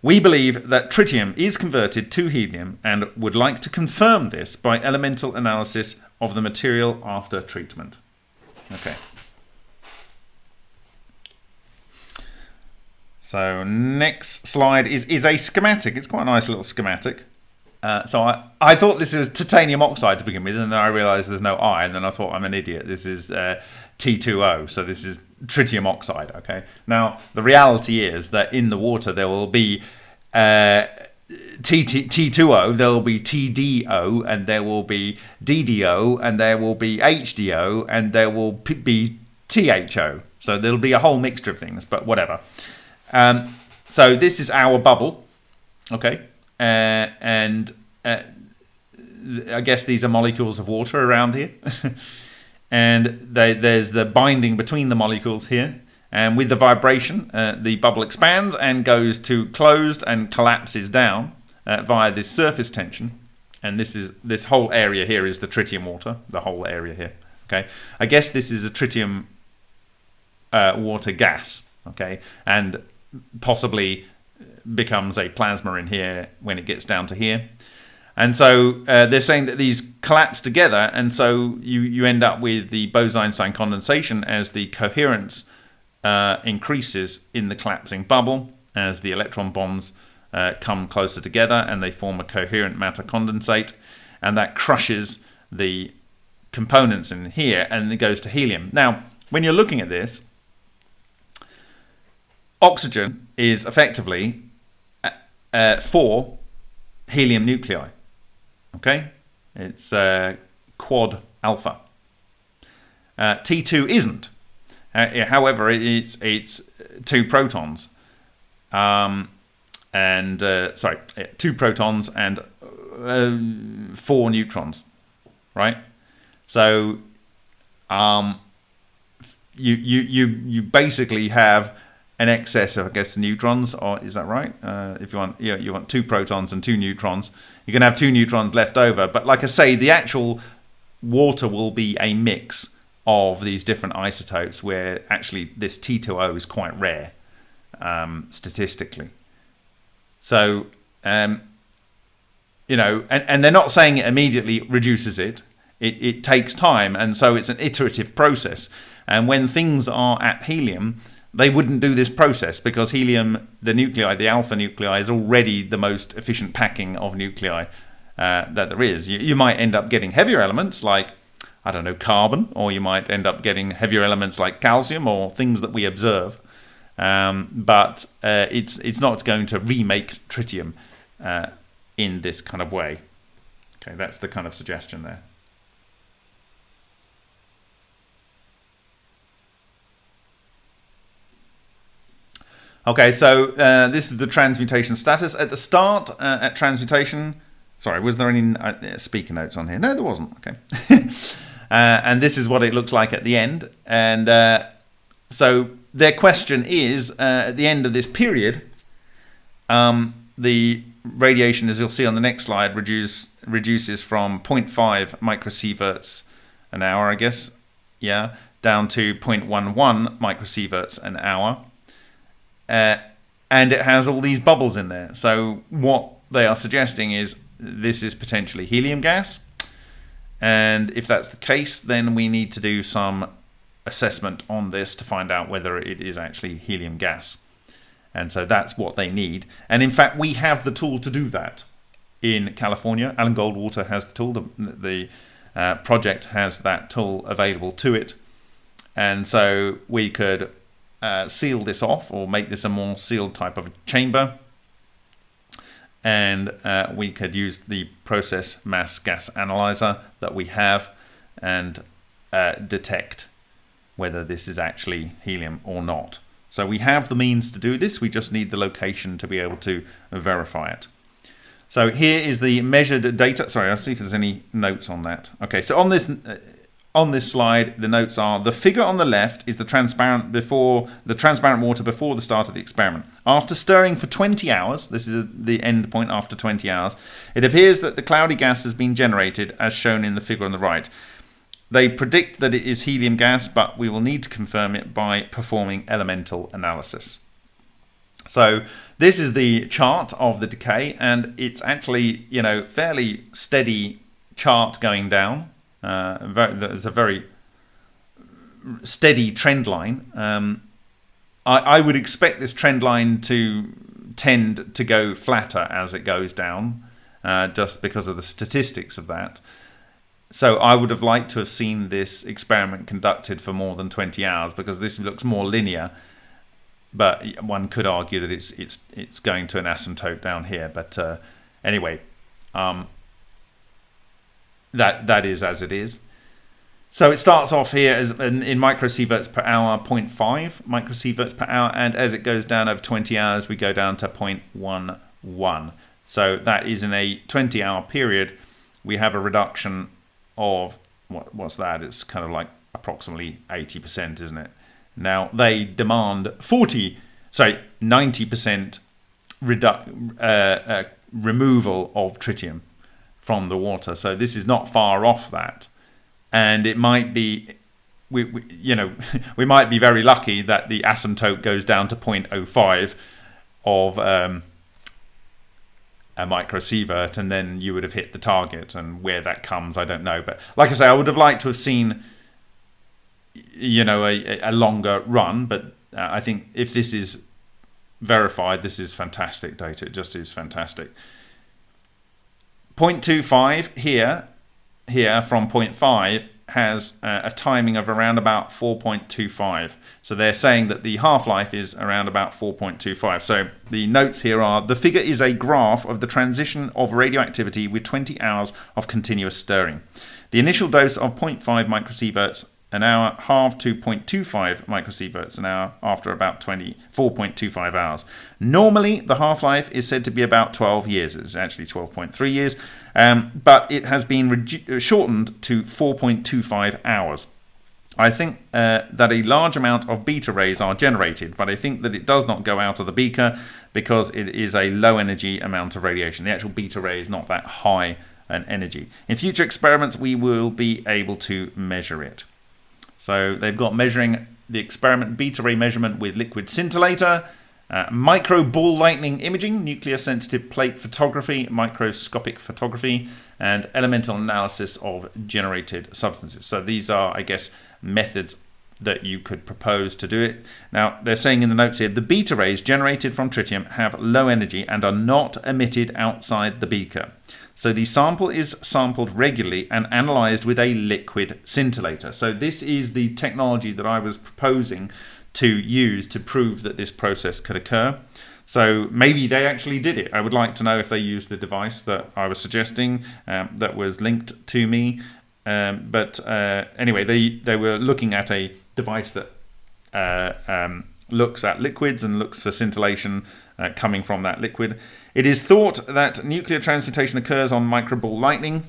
We believe that tritium is converted to helium and would like to confirm this by elemental analysis of the material after treatment. Okay. So next slide is, is a schematic. It's quite a nice little schematic. Uh, so I, I thought this was titanium oxide to begin with, and then I realized there's no I, and then I thought I'm an idiot. This is uh, T2O, so this is tritium oxide, okay? Now, the reality is that in the water there will be uh, T, T, T2O, there will be TDO, and there will be DDO, and there will be HDO, and there will be THO. So there'll be a whole mixture of things, but whatever. Um, so this is our bubble. Okay, uh, and uh, I guess these are molecules of water around here. and they, there's the binding between the molecules here. And with the vibration, uh, the bubble expands and goes to closed and collapses down uh, via this surface tension. And this is this whole area here is the tritium water, the whole area here. Okay, I guess this is a tritium uh, water gas. Okay, and possibly becomes a plasma in here when it gets down to here. And so uh, they're saying that these collapse together, and so you, you end up with the Bose-Einstein condensation as the coherence uh, increases in the collapsing bubble as the electron bonds uh, come closer together and they form a coherent matter condensate, and that crushes the components in here and it goes to helium. Now, when you're looking at this, oxygen is effectively uh, four helium nuclei. Okay, it's uh, quad alpha. Uh, T2 isn't. Uh, however, it's it's two protons, um, and uh, sorry, two protons and uh, four neutrons, right? So, um, you you you you basically have an excess of I guess neutrons, or is that right? Uh, if you want, you, know, you want two protons and two neutrons, you can have two neutrons left over. But like I say, the actual water will be a mix of these different isotopes, where actually this T2O is quite rare um, statistically. So, um, you know, and, and they're not saying it immediately reduces it. It, it takes time, and so it's an iterative process. And when things are at helium, they wouldn't do this process because helium, the nuclei, the alpha nuclei, is already the most efficient packing of nuclei uh, that there is. You, you might end up getting heavier elements like, I don't know, carbon, or you might end up getting heavier elements like calcium or things that we observe. Um, but uh, it's it's not going to remake tritium uh, in this kind of way. Okay, that's the kind of suggestion there. Okay, so uh, this is the transmutation status. At the start, uh, at transmutation, sorry, was there any uh, speaker notes on here? No, there wasn't. Okay. Uh, and this is what it looks like at the end. And uh, so their question is, uh, at the end of this period, um, the radiation, as you'll see on the next slide, reduce, reduces from 0.5 microsieverts an hour, I guess, yeah, down to 0.11 microsieverts an hour uh, and it has all these bubbles in there. So what they are suggesting is this is potentially helium gas. And if that's the case, then we need to do some assessment on this to find out whether it is actually helium gas. And so that's what they need. And in fact, we have the tool to do that in California. Alan Goldwater has the tool. The, the uh, project has that tool available to it. And so we could uh, seal this off or make this a more sealed type of chamber. And uh, we could use the process mass gas analyzer that we have and uh, detect whether this is actually helium or not. So we have the means to do this, we just need the location to be able to verify it. So here is the measured data. Sorry, I'll see if there's any notes on that. Okay, so on this uh, on this slide, the notes are the figure on the left is the transparent before the transparent water before the start of the experiment. After stirring for 20 hours, this is the end point after 20 hours, it appears that the cloudy gas has been generated as shown in the figure on the right. They predict that it is helium gas, but we will need to confirm it by performing elemental analysis. So this is the chart of the decay, and it's actually, you know, fairly steady chart going down. Uh, very, there's a very steady trend line. Um, I, I, would expect this trend line to tend to go flatter as it goes down, uh, just because of the statistics of that. So I would have liked to have seen this experiment conducted for more than 20 hours because this looks more linear. But one could argue that it's it's it's going to an asymptote down here. But uh, anyway, um, that that is as it is. So it starts off here as in, in microsieverts per hour, 0.5 microsieverts per hour, and as it goes down over 20 hours, we go down to 0.11 So that is in a 20 hour period, we have a reduction of, what, what's that? It's kind of like approximately 80%, isn't it? Now they demand 40, sorry, 90% redu- uh, uh, removal of tritium from the water. So this is not far off that. And it might be we, we, you know we might be very lucky that the asymptote goes down to 0.05 of um, a microsievert and then you would have hit the target. And where that comes I don't know. But like I say I would have liked to have seen you know a, a longer run. But uh, I think if this is verified this is fantastic data. It just is fantastic 0.25 here here from 0.5 has uh, a timing of around about 4.25. So they're saying that the half-life is around about 4.25. So the notes here are, the figure is a graph of the transition of radioactivity with 20 hours of continuous stirring. The initial dose of 0.5 microsieverts an hour halved to 0.25 microsieverts an hour after about 24.25 hours. Normally, the half-life is said to be about 12 years. It's actually 12.3 years, um, but it has been shortened to 4.25 hours. I think uh, that a large amount of beta rays are generated, but I think that it does not go out of the beaker because it is a low energy amount of radiation. The actual beta ray is not that high an energy. In future experiments, we will be able to measure it. So they've got measuring the experiment beta ray measurement with liquid scintillator, uh, micro ball lightning imaging, nuclear sensitive plate photography, microscopic photography, and elemental analysis of generated substances. So these are, I guess, methods that you could propose to do it. Now, they're saying in the notes here, the beta rays generated from tritium have low energy and are not emitted outside the beaker. So the sample is sampled regularly and analyzed with a liquid scintillator. So this is the technology that I was proposing to use to prove that this process could occur. So maybe they actually did it. I would like to know if they used the device that I was suggesting um, that was linked to me. Um, but uh, anyway, they, they were looking at a device that uh, um, looks at liquids and looks for scintillation uh, coming from that liquid. It is thought that nuclear transmutation occurs on microball lightning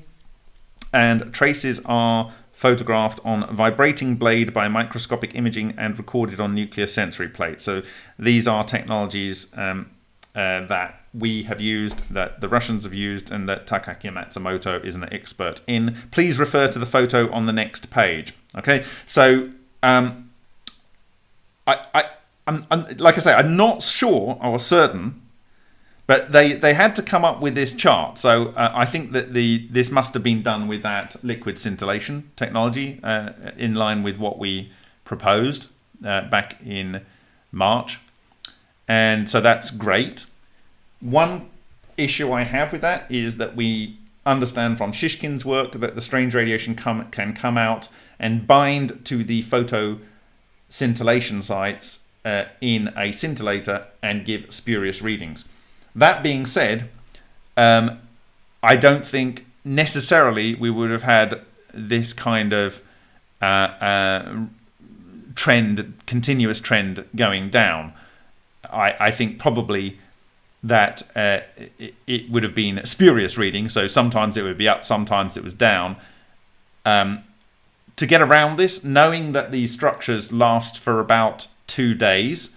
and traces are photographed on vibrating blade by microscopic imaging and recorded on nuclear sensory plate. So these are technologies um, uh, that we have used, that the Russians have used, and that Takaaki Matsumoto is an expert in. Please refer to the photo on the next page. Okay, so um, I, I I'm, I'm, like I say, I'm not sure or certain, but they they had to come up with this chart. So uh, I think that the this must have been done with that liquid scintillation technology uh, in line with what we proposed uh, back in March, and so that's great. One issue I have with that is that we understand from Shishkin's work that the strange radiation come, can come out and bind to the photo scintillation sites uh, in a scintillator and give spurious readings. That being said, um, I don't think necessarily we would have had this kind of uh, uh, trend, continuous trend going down. I, I think probably that uh, it, it, would have been spurious reading. So sometimes it would be up, sometimes it was down. Um, to get around this, knowing that these structures last for about two days.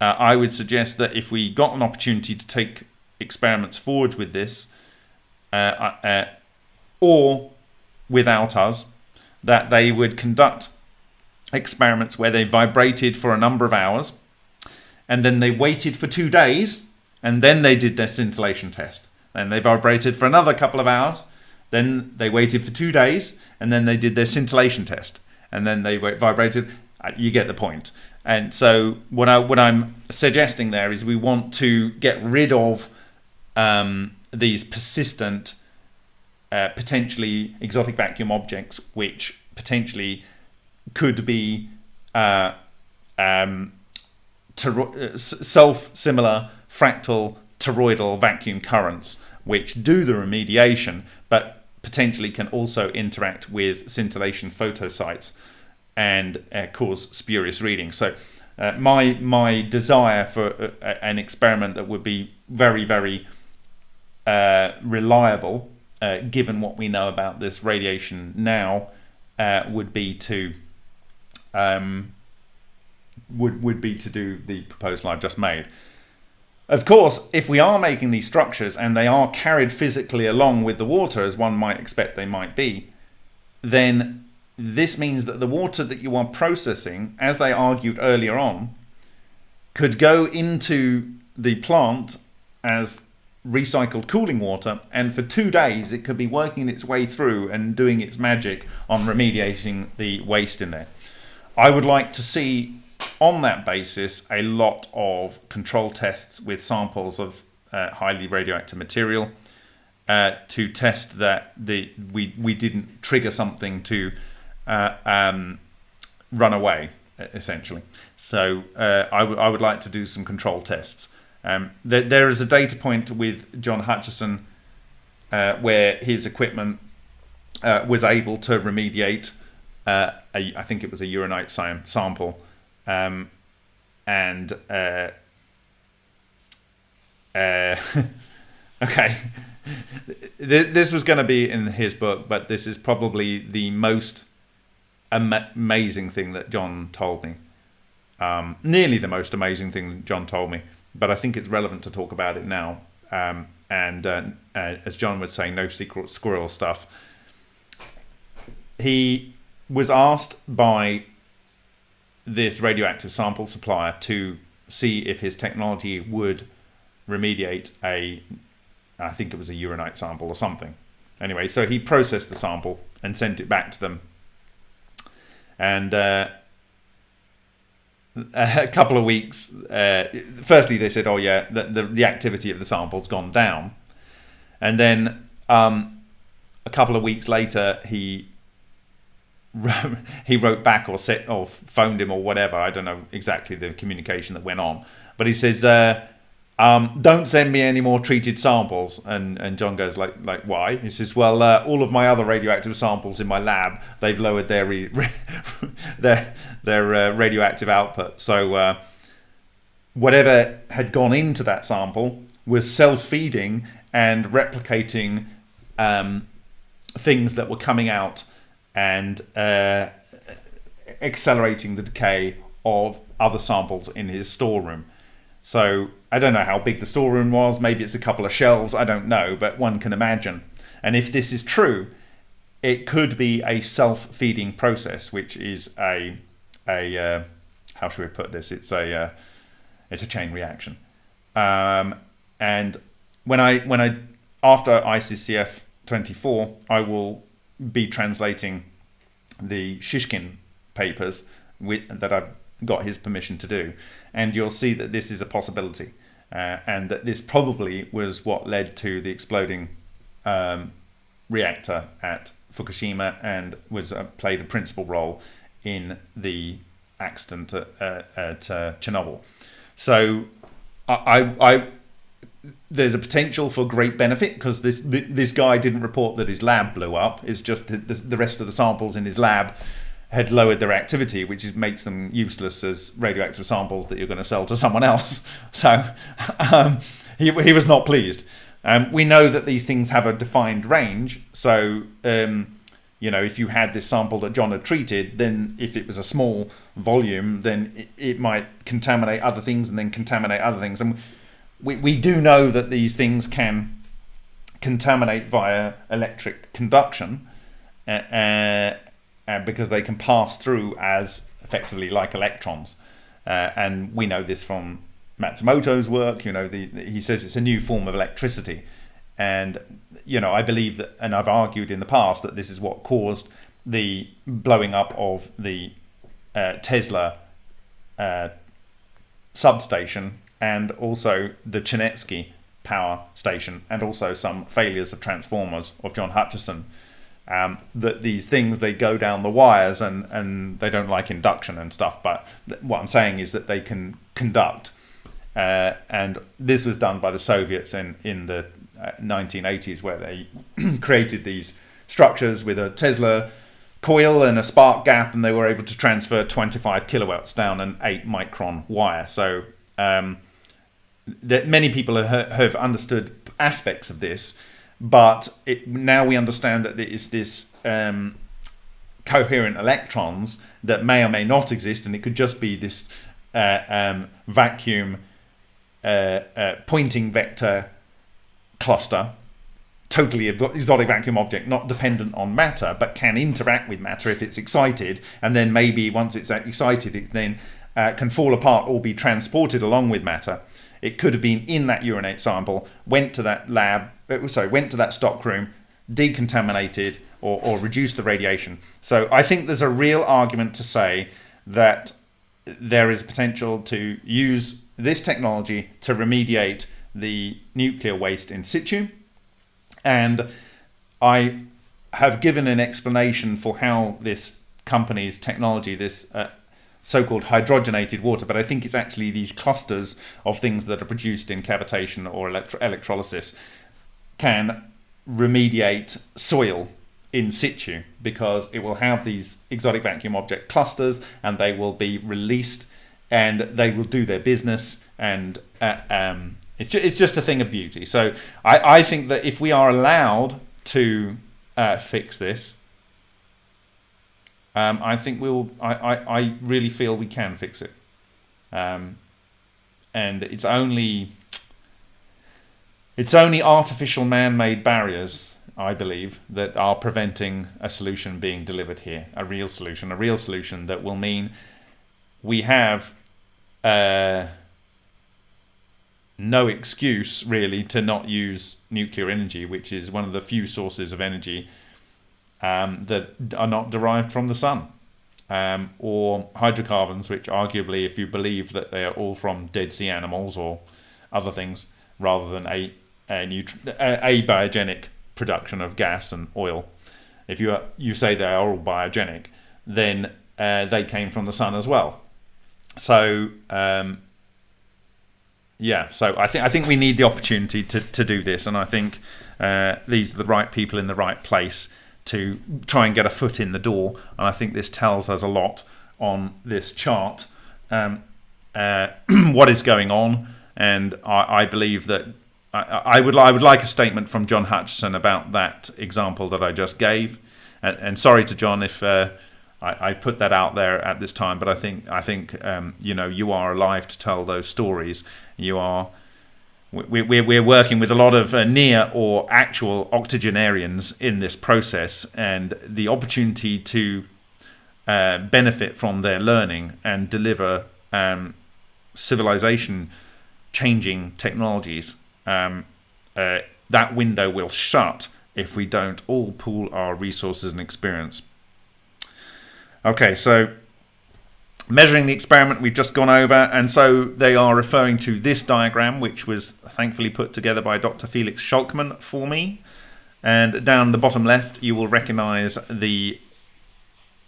Uh, I would suggest that if we got an opportunity to take experiments forward with this, uh, uh, uh, or without us, that they would conduct experiments where they vibrated for a number of hours, and then they waited for two days, and then they did their scintillation test. Then they vibrated for another couple of hours, then they waited for two days, and then they did their scintillation test, and then they vibrated. Uh, you get the point. And so what I what I'm suggesting there is we want to get rid of um, these persistent, uh, potentially exotic vacuum objects, which potentially could be uh, um, uh, self-similar fractal toroidal vacuum currents, which do the remediation, but potentially can also interact with scintillation photosites and uh, cause spurious readings. So Uh, my my desire for a, an experiment that would be very very uh, reliable, uh, given what we know about this radiation now, uh, would be to um, would would be to do the proposal I've just made. Of course, if we are making these structures and they are carried physically along with the water, as one might expect they might be, then this means that the water that you are processing, as they argued earlier on, could go into the plant as recycled cooling water and for two days it could be working its way through and doing its magic on remediating the waste in there. I would like to see on that basis a lot of control tests with samples of uh, highly radioactive material uh, to test that the we we didn't trigger something to uh, um, run away essentially. So uh, I, I would like to do some control tests. Um, there, there is a data point with John Hutchison uh, where his equipment uh, was able to remediate, uh, a, I think it was a uranite sample, um, and uh, okay, this was going to be in his book, but this is probably the most amazing thing that John told me. Um, nearly the most amazing thing that John told me but I think it's relevant to talk about it now. Um, and uh, uh, as John would say, no secret squirrel stuff. He was asked by this radioactive sample supplier to see if his technology would remediate a, I think it was a uranite sample or something. Anyway, so he processed the sample and sent it back to them. And uh, a couple of weeks. Uh, firstly, they said, "Oh yeah, the, the, the activity of the sample's gone down," and then um, a couple of weeks later, he he wrote back or set or phoned him or whatever. I don't know exactly the communication that went on, but he says, uh, um, don't send me any more treated samples. And and John goes like like why? He says, well, uh, all of my other radioactive samples in my lab, they've lowered their re, their their uh, radioactive output. So uh, whatever had gone into that sample was self-feeding and replicating um, things that were coming out and uh, accelerating the decay of other samples in his storeroom. So I don't know how big the storeroom was. Maybe it's a couple of shelves. I don't know, but one can imagine. And if this is true, it could be a self-feeding process, which is a a uh, how should we put this? It's a uh, it's a chain reaction. Um, and when I when I after ICCF 24, I will be translating the Shishkin papers with, that I've got his permission to do. And you'll see that this is a possibility. Uh, and that this probably was what led to the exploding um, reactor at Fukushima and was uh, played a principal role in the accident at, uh, at uh, Chernobyl. So I, I, there's a potential for great benefit because this this guy didn't report that his lab blew up. It's just the, the rest of the samples in his lab had lowered their activity, which is, makes them useless as radioactive samples that you're going to sell to someone else. So um, he, he was not pleased. Um, we know that these things have a defined range. So, um, you know, if you had this sample that John had treated, then if it was a small volume, then it, it might contaminate other things and then contaminate other things. And we, we do know that these things can contaminate via electric conduction. Uh, uh, because they can pass through as effectively like electrons. Uh, and we know this from Matsumoto's work. You know, the, the, he says it's a new form of electricity, and you know, I believe that, and I've argued in the past that this is what caused the blowing up of the uh, Tesla uh, substation and also the Chernetsky power station, and also some failures of transformers of John Hutchison um, that these things they go down the wires and and they don't like induction and stuff but what i'm saying is that they can conduct uh, and this was done by the soviets in in the 1980s uh, where they created these structures with a tesla coil and a spark gap, and they were able to transfer 25 kilowatts down an 8 micron wire. So um, that many people have, have understood aspects of this, but it, now we understand that there is this um, coherent electrons that may or may not exist, and it could just be this uh, um, vacuum uh, uh, Poynting vector cluster totally exotic vacuum object, not dependent on matter, but can interact with matter if it's excited, and then maybe once it's excited, it then uh, can fall apart or be transported along with matter. It could have been in that uranite sample, went to that lab, uh, sorry, went to that stock room, decontaminated or, or reduced the radiation. So I think there's a real argument to say that there is potential to use this technology to remediate the nuclear waste in situ and I have given an explanation for how this company's technology, this uh, so-called hydrogenated water, but I think it's actually these clusters of things that are produced in cavitation or electro electrolysis can remediate soil in situ because it will have these exotic vacuum object clusters and they will be released and they will do their business and uh, um, it's just, it's just a thing of beauty. So I, I think that if we are allowed to uh, fix this, um, I think we'll. I, I, I really feel we can fix it. Um, and it's only it's only artificial man-made barriers, I believe, that are preventing a solution being delivered here. A real solution, a real solution that will mean we have. Uh, no excuse really to not use nuclear energy, which is one of the few sources of energy um, that are not derived from the sun. Um, or hydrocarbons, which arguably, if you believe that they are all from Dead Sea animals or other things, rather than a a, a biogenic production of gas and oil, if you are, you say they are all biogenic, then uh, they came from the sun as well. So um, yeah, so I think I think we need the opportunity to, to do this, and I think uh, these are the right people in the right place to try and get a foot in the door. And I think this tells us a lot on this chart um, uh, what is going on, and I, I believe that I, I, would I would like a statement from John Hutchison about that example that I just gave. And, and sorry to John if. Uh, I, I, put that out there at this time, but I think I think um, you know you are alive to tell those stories. You are. We, we, we're working with a lot of uh, near or actual octogenarians in this process, and the opportunity to uh, benefit from their learning and deliver um, civilization changing technologies. Um, uh, that window will shut if we don't all pool our resources and experience. Okay, so measuring the experiment we've just gone over, and so they are referring to this diagram, which was thankfully put together by Dr. Felix Scholkmann for me. And down the bottom left, you will recognize the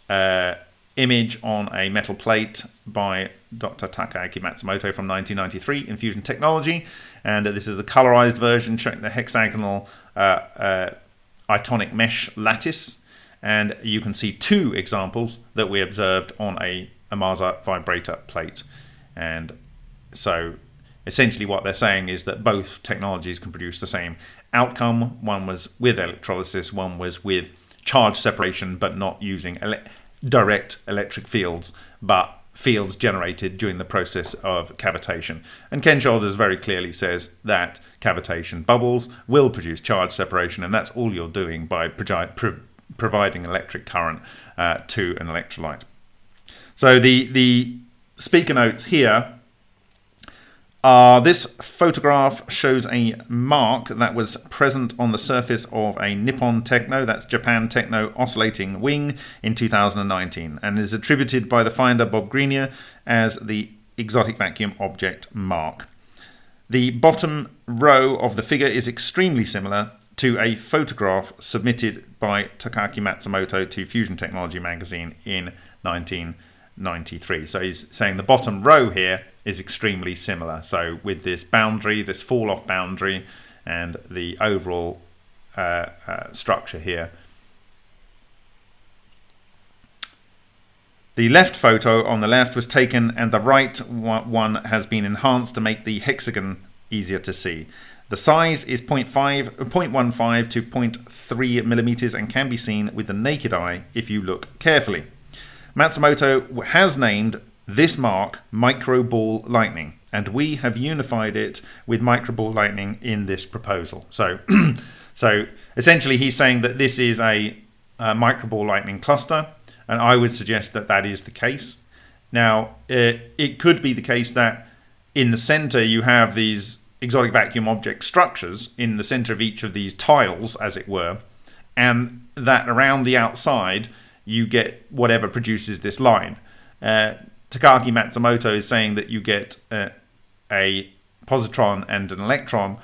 uh, image on a metal plate by Dr. Takaaki Matsumoto from 1993 in Fusion Technology. And this is a colorized version showing the hexagonal uh, uh, itonic mesh lattice and you can see two examples that we observed on a Ohmasa vibrator plate. And so essentially what they're saying is that both technologies can produce the same outcome. One was with electrolysis, one was with charge separation, but not using direct electric fields, but fields generated during the process of cavitation. And Ken Shoulders very clearly says that cavitation bubbles will produce charge separation, and that's all you're doing by providing electric current uh, to an electrolyte. So the, the speaker notes here uh, this photograph shows a mark that was present on the surface of a Nippon Techno, that's Japan Techno oscillating wing in 2019 and is attributed by the finder Bob Greenyer as the exotic vacuum object mark. The bottom row of the figure is extremely similar to a photograph submitted by Takaaki Matsumoto to Fusion Technology magazine in 1993. So he's saying the bottom row here is extremely similar. So with this boundary, this fall off boundary, and the overall uh, uh, structure here. The left photo on the left was taken and the right one has been enhanced to make the hexagon easier to see. The size is 0.5, 0.15 to 0.3 millimeters and can be seen with the naked eye if you look carefully. Matsumoto has named this mark micro ball lightning and we have unified it with micro ball lightning in this proposal. So, so essentially he's saying that this is a, a micro ball lightning cluster and I would suggest that that is the case. Now, it, it could be the case that in the center you have these exotic vacuum object structures in the center of each of these tiles, as it were, and that around the outside you get whatever produces this line. Uh, Takaaki Matsumoto is saying that you get uh, a positron and an electron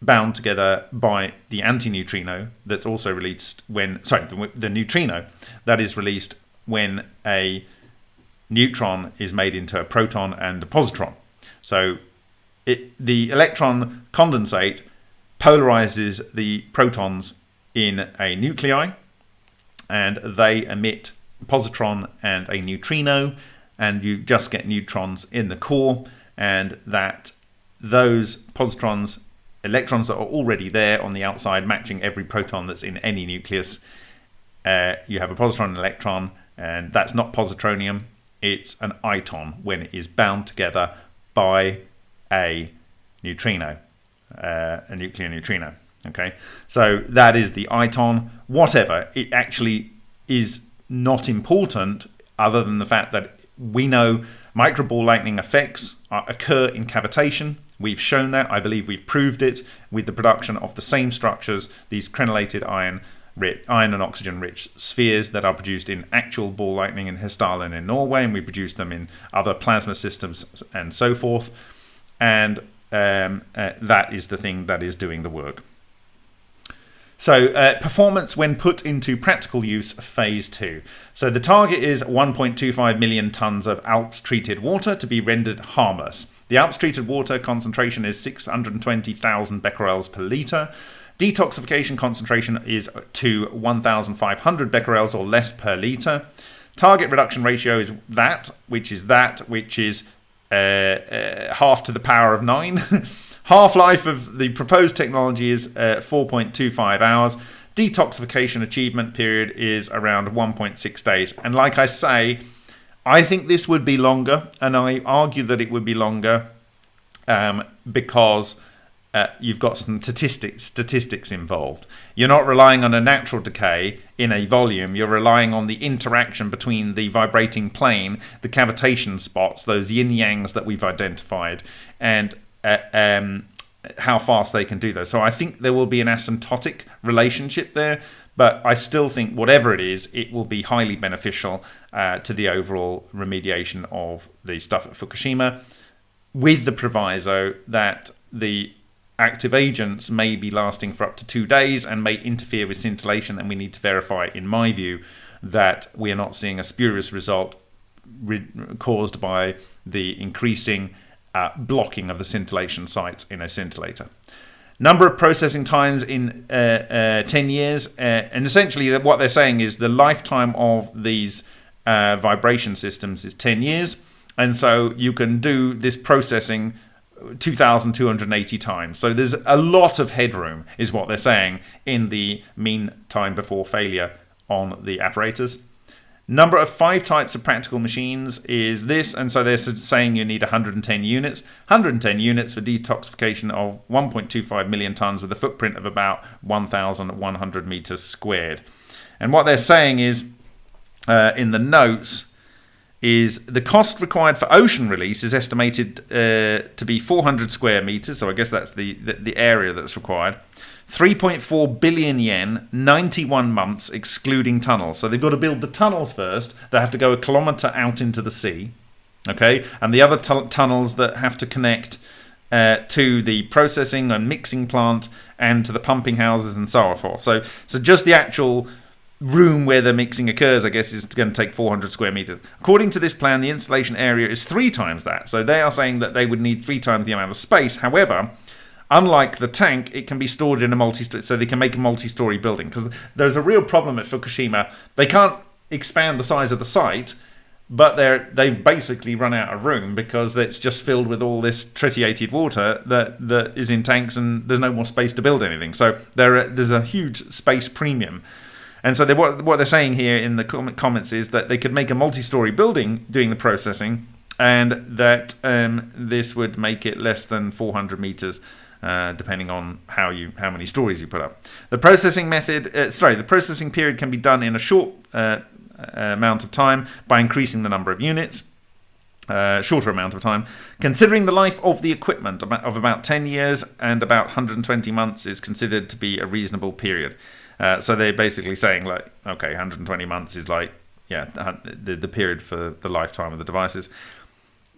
bound together by the antineutrino that's also released when sorry the, the, neutrino that is released when a neutron is made into a proton and a positron. So it, the electron condensate polarizes the protons in a nuclei and they emit positron and a neutrino and you just get neutrons in the core and that those positrons electrons that are already there on the outside matching every proton that's in any nucleus. Uh, you have a positron and electron and that's not positronium it's an iton when it is bound together by a neutrino uh, a nuclear neutrino okay so that is the iton whatever it actually is not important other than the fact that we know microball lightning effects occur in cavitation We've shown that, I believe we've proved it with the production of the same structures, these crenellated iron iron and oxygen rich spheres that are produced in actual ball lightning in Hessdalen in Norway, and we produce them in other plasma systems and so forth. And um, uh, that is the thing that is doing the work. So uh, performance when put into practical use phase two. So the target is 1.25 million tons of ALPS treated water to be rendered harmless. The ALPS treated water concentration is 620,000 becquerels per litre. Detoxification concentration is to 1,500 becquerels or less per litre. Target reduction ratio is that, which is that, which is uh, uh, half to the power of 9. Half-life of the proposed technology is uh, 4.25 hours. Detoxification achievement period is around 1.6 days. And like I say, I think this would be longer, and I argue that it would be longer um, because uh, you've got some statistics statistics involved. You're not relying on a natural decay in a volume. You're relying on the interaction between the vibrating plane, the cavitation spots, those yin yangs that we've identified, and uh, um, how fast they can do those. So I think there will be an asymptotic relationship there but I still think whatever it is, it will be highly beneficial uh, to the overall remediation of the stuff at Fukushima, with the proviso that the active agents may be lasting for up to two days and may interfere with scintillation, and we need to verify, in my view, that we are not seeing a spurious result caused by the increasing uh, blocking of the scintillation sites in a scintillator number of processing times in uh, uh, 10 years. Uh, and essentially, what they're saying is the lifetime of these uh, vibration systems is 10 years. And so you can do this processing 2,280 times. So there's a lot of headroom, is what they're saying, in the mean time before failure on the apparatus. Number of five types of practical machines is this, and so they're saying you need 110 units. 110 units for detoxification of 1.25 million tons with a footprint of about 1,100 meters squared. And what they're saying is, uh, in the notes, is the cost required for ocean release is estimated uh, to be 400 square meters. So I guess that's the, the, the area that's required. 3.4 billion yen, 91 months, excluding tunnels. So they've got to build the tunnels first. They have to go a kilometre out into the sea. Okay, and the other tunnels that have to connect uh, to the processing and mixing plant and to the pumping houses and so forth. So, so just the actual room where the mixing occurs, I guess, is going to take 400 square meters. According to this plan, the installation area is three times that. So they are saying that they would need three times the amount of space. However, Unlike the tank, it can be stored in a multi so they can make a multi-story building. Because there's a real problem at Fukushima. They can't expand the size of the site but they're they've basically run out of room because it's just filled with all this tritiated water that that is in tanks and there's no more space to build anything. So there there's a huge space premium. And so they, what, what they're saying here in the comments is that they could make a multi-story building doing the processing and that um, this would make it less than 400 meters uh, depending on how you how many stories you put up. The processing method, uh, sorry, the processing period can be done in a short uh, amount of time by increasing the number of units. Uh, shorter amount of time. Considering the life of the equipment of about 10 years and about 120 months is considered to be a reasonable period. Uh, so they're basically saying like, okay, 120 months is like, yeah, the, the period for the lifetime of the devices.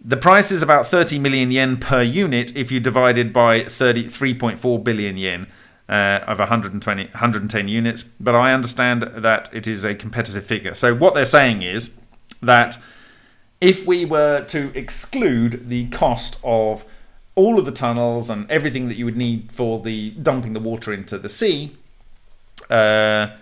The price is about 30 million yen per unit if you divide it by 33.4 billion yen uh, of 120, 110 units. But I understand that it is a competitive figure. So what they're saying is that if we were to exclude the cost of all of the tunnels and everything that you would need for the dumping the water into the sea, uh,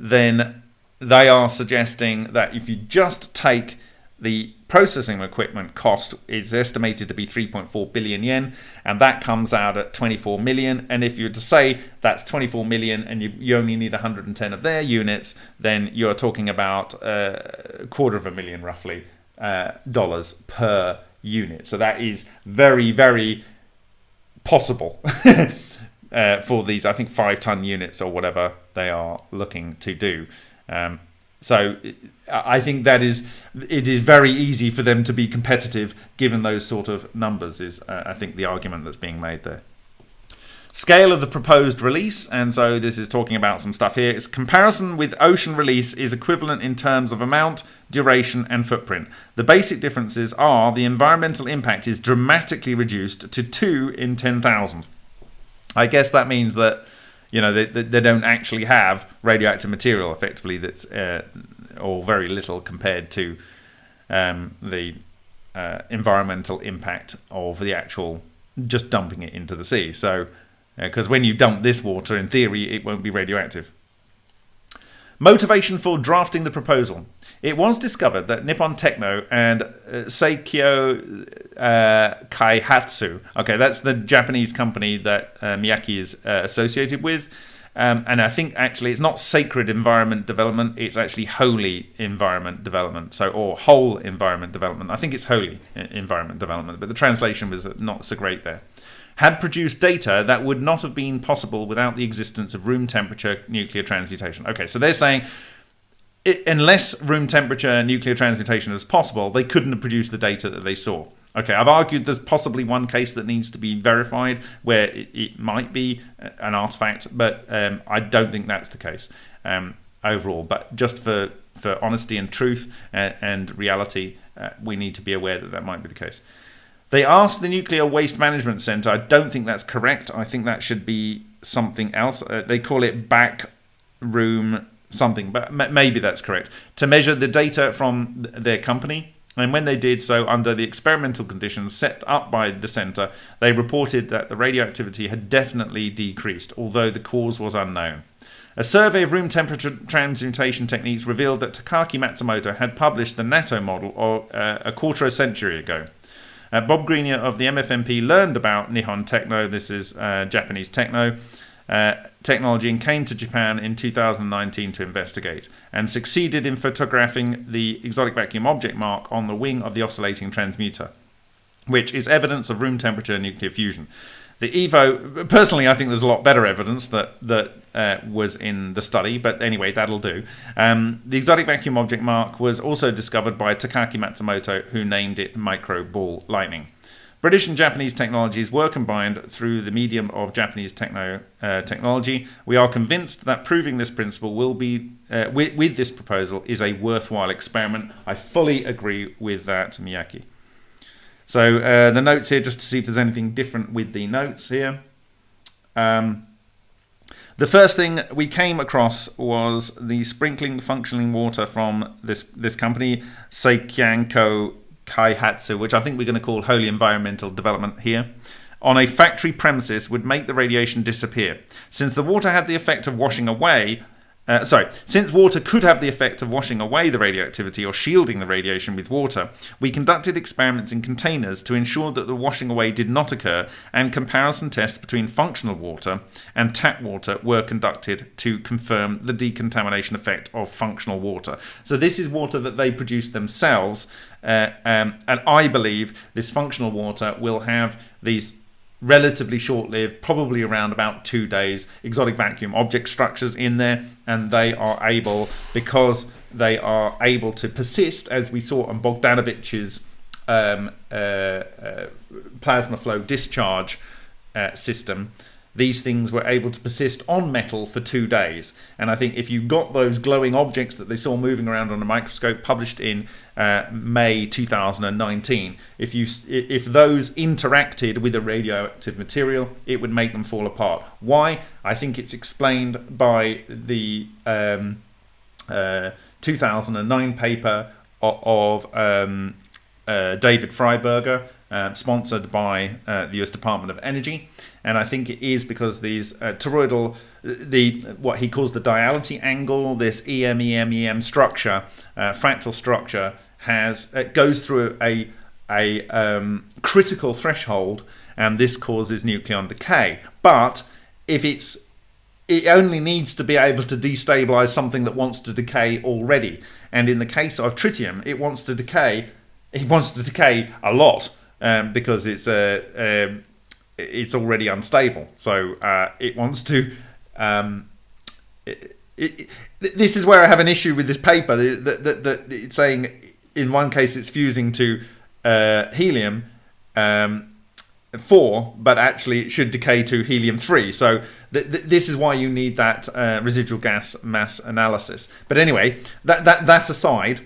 then they are suggesting that if you just take the processing equipment cost is estimated to be 3.4 billion yen and that comes out at 24 million. And if you were to say that's 24 million and you, you only need 110 of their units then you're talking about uh, a quarter of a million roughly uh, dollars per unit. So that is very very possible uh, for these I think five ton units or whatever they are looking to do. Um, so I think that is it is very easy for them to be competitive given those sort of numbers is uh, I think the argument that's being made there. Scale of the proposed release, and so this is talking about some stuff here. Its comparison with ocean release is equivalent in terms of amount, duration, and footprint. The basic differences are the environmental impact is dramatically reduced to 2 in 10,000. I guess that means that you know, they, they don't actually have radioactive material effectively that's, uh, or very little compared to um, the uh, environmental impact of the actual just dumping it into the sea. So, because uh, when you dump this water, in theory, it won't be radioactive. Motivation for drafting the proposal. It was discovered that Nippon Techno and uh, Seikyo uh, Kaihatsu, okay, that's the Japanese company that uh, Miyake is uh, associated with. Um, and I think actually it's not sacred environment development, it's actually holy environment development. So, or whole environment development. I think it's holy environment development, but the translation was not so great there had produced data that would not have been possible without the existence of room temperature nuclear transmutation. Okay, so they're saying it, unless room temperature nuclear transmutation is possible, they couldn't have produced the data that they saw. Okay, I've argued there's possibly one case that needs to be verified where it, it might be an artifact, but um, I don't think that's the case um, overall. But just for, for honesty and truth and, uh, and reality, uh, we need to be aware that that might be the case. They asked the Nuclear Waste Management Center. I don't think that's correct. I think that should be something else. Uh, they call it back room something, but maybe that's correct. To measure the data from th their company. And when they did so under the experimental conditions set up by the center, they reported that the radioactivity had definitely decreased, although the cause was unknown. A survey of room temperature transmutation techniques revealed that Takaaki Matsumoto had published the Natto model uh, a quarter of a century ago. Uh, Bob Greenyer of the MFMP learned about Nihon Techno, this is uh, Japanese techno, uh, technology and came to Japan in 2019 to investigate and succeeded in photographing the exotic vacuum object mark on the wing of the oscillating transmuter, which is evidence of room temperature nuclear fusion. The Evo, personally, I think there's a lot better evidence that that uh, was in the study, but anyway, that'll do. Um, the exotic vacuum object mark was also discovered by Takaaki Matsumoto, who named it micro ball lightning. British and Japanese technologies were combined through the medium of Japanese techno uh, technology. We are convinced that proving this principle will be uh, with, with this proposal is a worthwhile experiment. I fully agree with that, Miyake. So uh, the notes here, just to see if there's anything different with the notes here. Um, the first thing we came across was the sprinkling functioning water from this, this company, Seikyanko Kaihatsu, which I think we're going to call Holy Environmental Development here, on a factory premises would make the radiation disappear. Since the water had the effect of washing away uh, sorry, since water could have the effect of washing away the radioactivity or shielding the radiation with water, we conducted experiments in containers to ensure that the washing away did not occur, and comparison tests between functional water and tap water were conducted to confirm the decontamination effect of functional water. So, this is water that they produce themselves, uh, um, and I believe this functional water will have these relatively short-lived, probably around about two days, exotic vacuum object structures in there, and they are able, because they are able to persist, as we saw on Bogdanovich's um, uh, uh, plasma flow discharge uh, system, these things were able to persist on metal for two days. And I think if you got those glowing objects that they saw moving around on a microscope, published in uh, May 2019, if you if those interacted with a radioactive material, it would make them fall apart. Why? I think it's explained by the um, uh, 2009 paper of, um, uh, David Fryberger uh, sponsored by uh, the US Department of Energy. And I think it is because these uh, toroidal, the what he calls the diality angle, this EM, EM, EM structure, uh, fractal structure, has it goes through a, a um, critical threshold and this causes nucleon decay. But if it's it only needs to be able to destabilize something that wants to decay already. And in the case of tritium, it wants to decay. It wants to decay a lot um, because it's a um, it's already unstable. So uh, it wants to. Um, it, it, this is where I have an issue with this paper. That, that, that it's saying in one case it's fusing to uh, helium um, four, but actually it should decay to helium three. So th th this is why you need that uh, residual gas mass analysis. But anyway, that that that aside,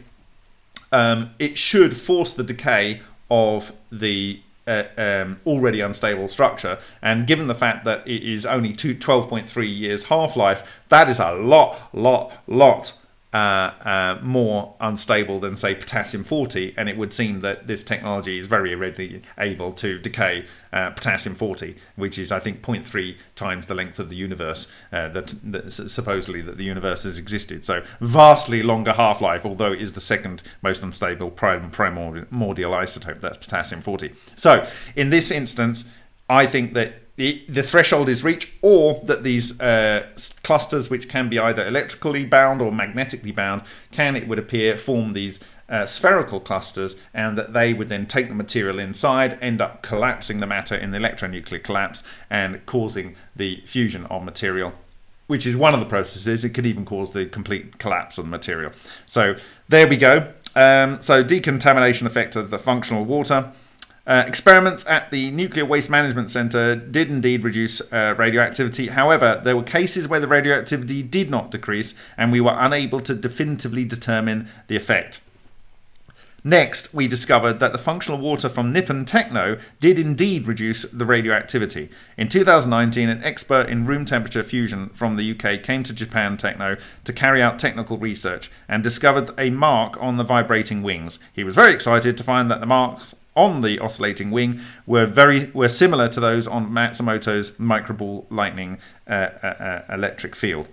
um, it should force the decay of the uh, um, already unstable structure. And given the fact that it is only 12.3 years half-life, that is a lot, lot, lot uh, uh, more unstable than say potassium 40 and it would seem that this technology is very readily able to decay uh, potassium 40 which is I think 0.3 times the length of the universe uh, that, that, supposedly that the universe has existed. So vastly longer half-life although it is the second most unstable prim primordial isotope that's potassium 40 so in this instance I think that the, the threshold is reached or that these uh, clusters which can be either electrically bound or magnetically bound can it would appear form these uh, spherical clusters and that they would then take the material inside end up collapsing the matter in the electronuclear collapse and causing the fusion of material which is one of the processes. It could even cause the complete collapse of the material. So there we go. Um, so decontamination effect of the functional water uh, experiments at the Nuclear Waste Management Center did indeed reduce uh, radioactivity. However, there were cases where the radioactivity did not decrease, and we were unable to definitively determine the effect. Next, we discovered that the functional water from Nippon Techno did indeed reduce the radioactivity. In 2019, an expert in room temperature fusion from the UK came to Japan Techno to carry out technical research and discovered a mark on the vibrating wings. He was very excited to find that the marks on the oscillating wing were very were similar to those on Matsumoto's microball lightning uh, uh, uh, electric field.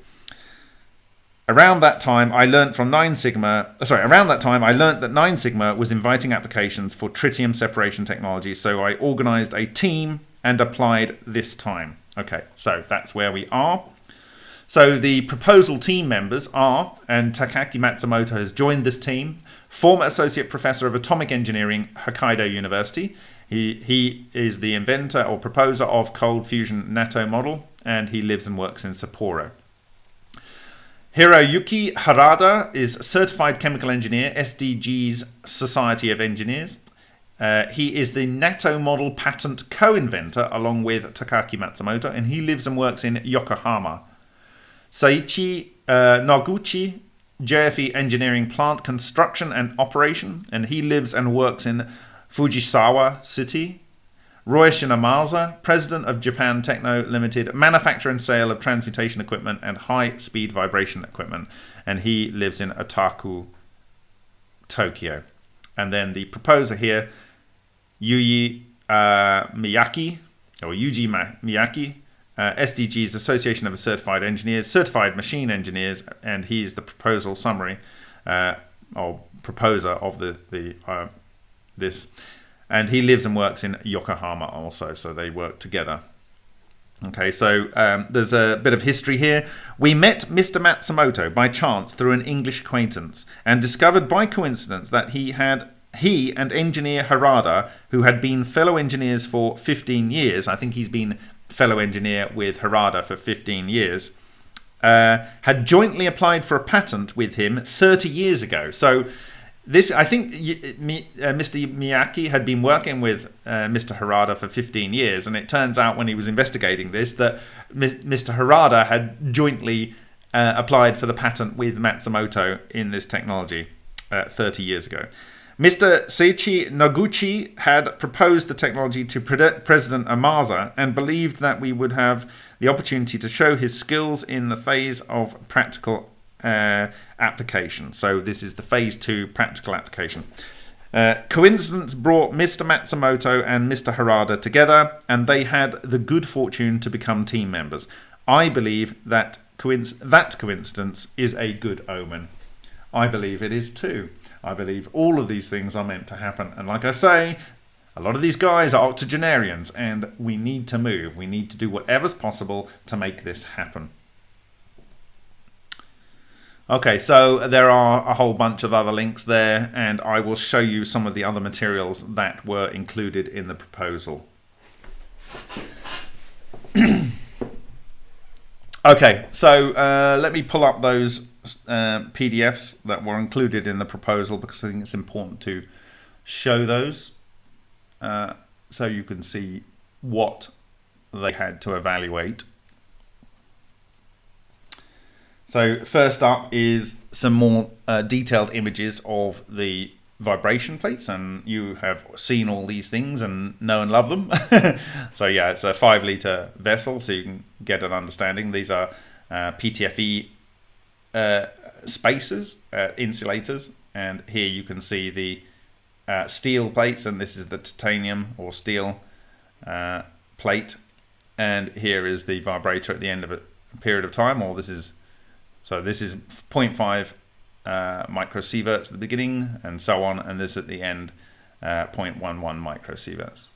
Around that time, I learned from 9 Sigma, uh, sorry, around that time, I learned that 9 Sigma was inviting applications for tritium separation technology. So I organized a team and applied this time. Okay, so that's where we are. So the proposal team members are, and Takaaki Matsumoto has joined this team, former Associate Professor of Atomic Engineering, Hokkaido University. He, he is the inventor or proposer of cold fusion Natto model, and he lives and works in Sapporo. Hiroyuki Harada is Certified Chemical Engineer, SDG's Society of Engineers. Uh, he is the Natto model patent co-inventor along with Takaaki Matsumoto, and he lives and works in Yokohama. Saichi uh, Noguchi JFE Engineering Plant Construction and Operation, and he lives and works in Fujisawa City. Ryushin Ohmasa, President of Japan Techno Limited, manufacture and sale of transmutation equipment and high-speed vibration equipment, and he lives in Otaku, Tokyo. And then the proposer here, Yuji uh, Miyaki, or Yuji Miyaki, uh, SDG is Association of Certified Engineers, Certified Machine Engineers, and he is the proposal summary uh, or proposer of the the uh, this, and he lives and works in Yokohama also, so they work together. Okay, so um, there's a bit of history here. We met Mr. Matsumoto by chance through an English acquaintance and discovered by coincidence that he had he and engineer Harada, who had been fellow engineers for 15 years, I think he's been fellow engineer with Harada for 15 years, uh, had jointly applied for a patent with him 30 years ago. So this, I think, uh, Mr. Miyake had been working with uh, Mr. Harada for 15 years, and it turns out when he was investigating this that Mr. Harada had jointly uh, applied for the patent with Matsumoto in this technology uh, 30 years ago. Mr. Seichi Noguchi had proposed the technology to President Ohmasa and believed that we would have the opportunity to show his skills in the phase of practical uh, application. So this is the phase two practical application. Uh, coincidence brought Mr. Matsumoto and Mr. Harada together, and they had the good fortune to become team members. I believe that coinc that coincidence is a good omen. I believe it is too. I believe all of these things are meant to happen. And like I say, a lot of these guys are octogenarians, and we need to move. We need to do whatever's possible to make this happen. Okay, so there are a whole bunch of other links there, and I will show you some of the other materials that were included in the proposal. okay, so uh, let me pull up those uh, PDFs that were included in the proposal because I think it's important to show those uh, so you can see what they had to evaluate. So first up is some more uh, detailed images of the vibration plates and you have seen all these things and know and love them. so yeah, it's a five liter vessel so you can get an understanding. These are uh, PTFE uh, spacers, uh, insulators, and here you can see the uh, steel plates and this is the titanium or steel uh, plate and here is the vibrator at the end of a period of time or this is so this is 0.5 uh, microsieverts at the beginning and so on, and this at the end, uh, 0.11 microsieverts.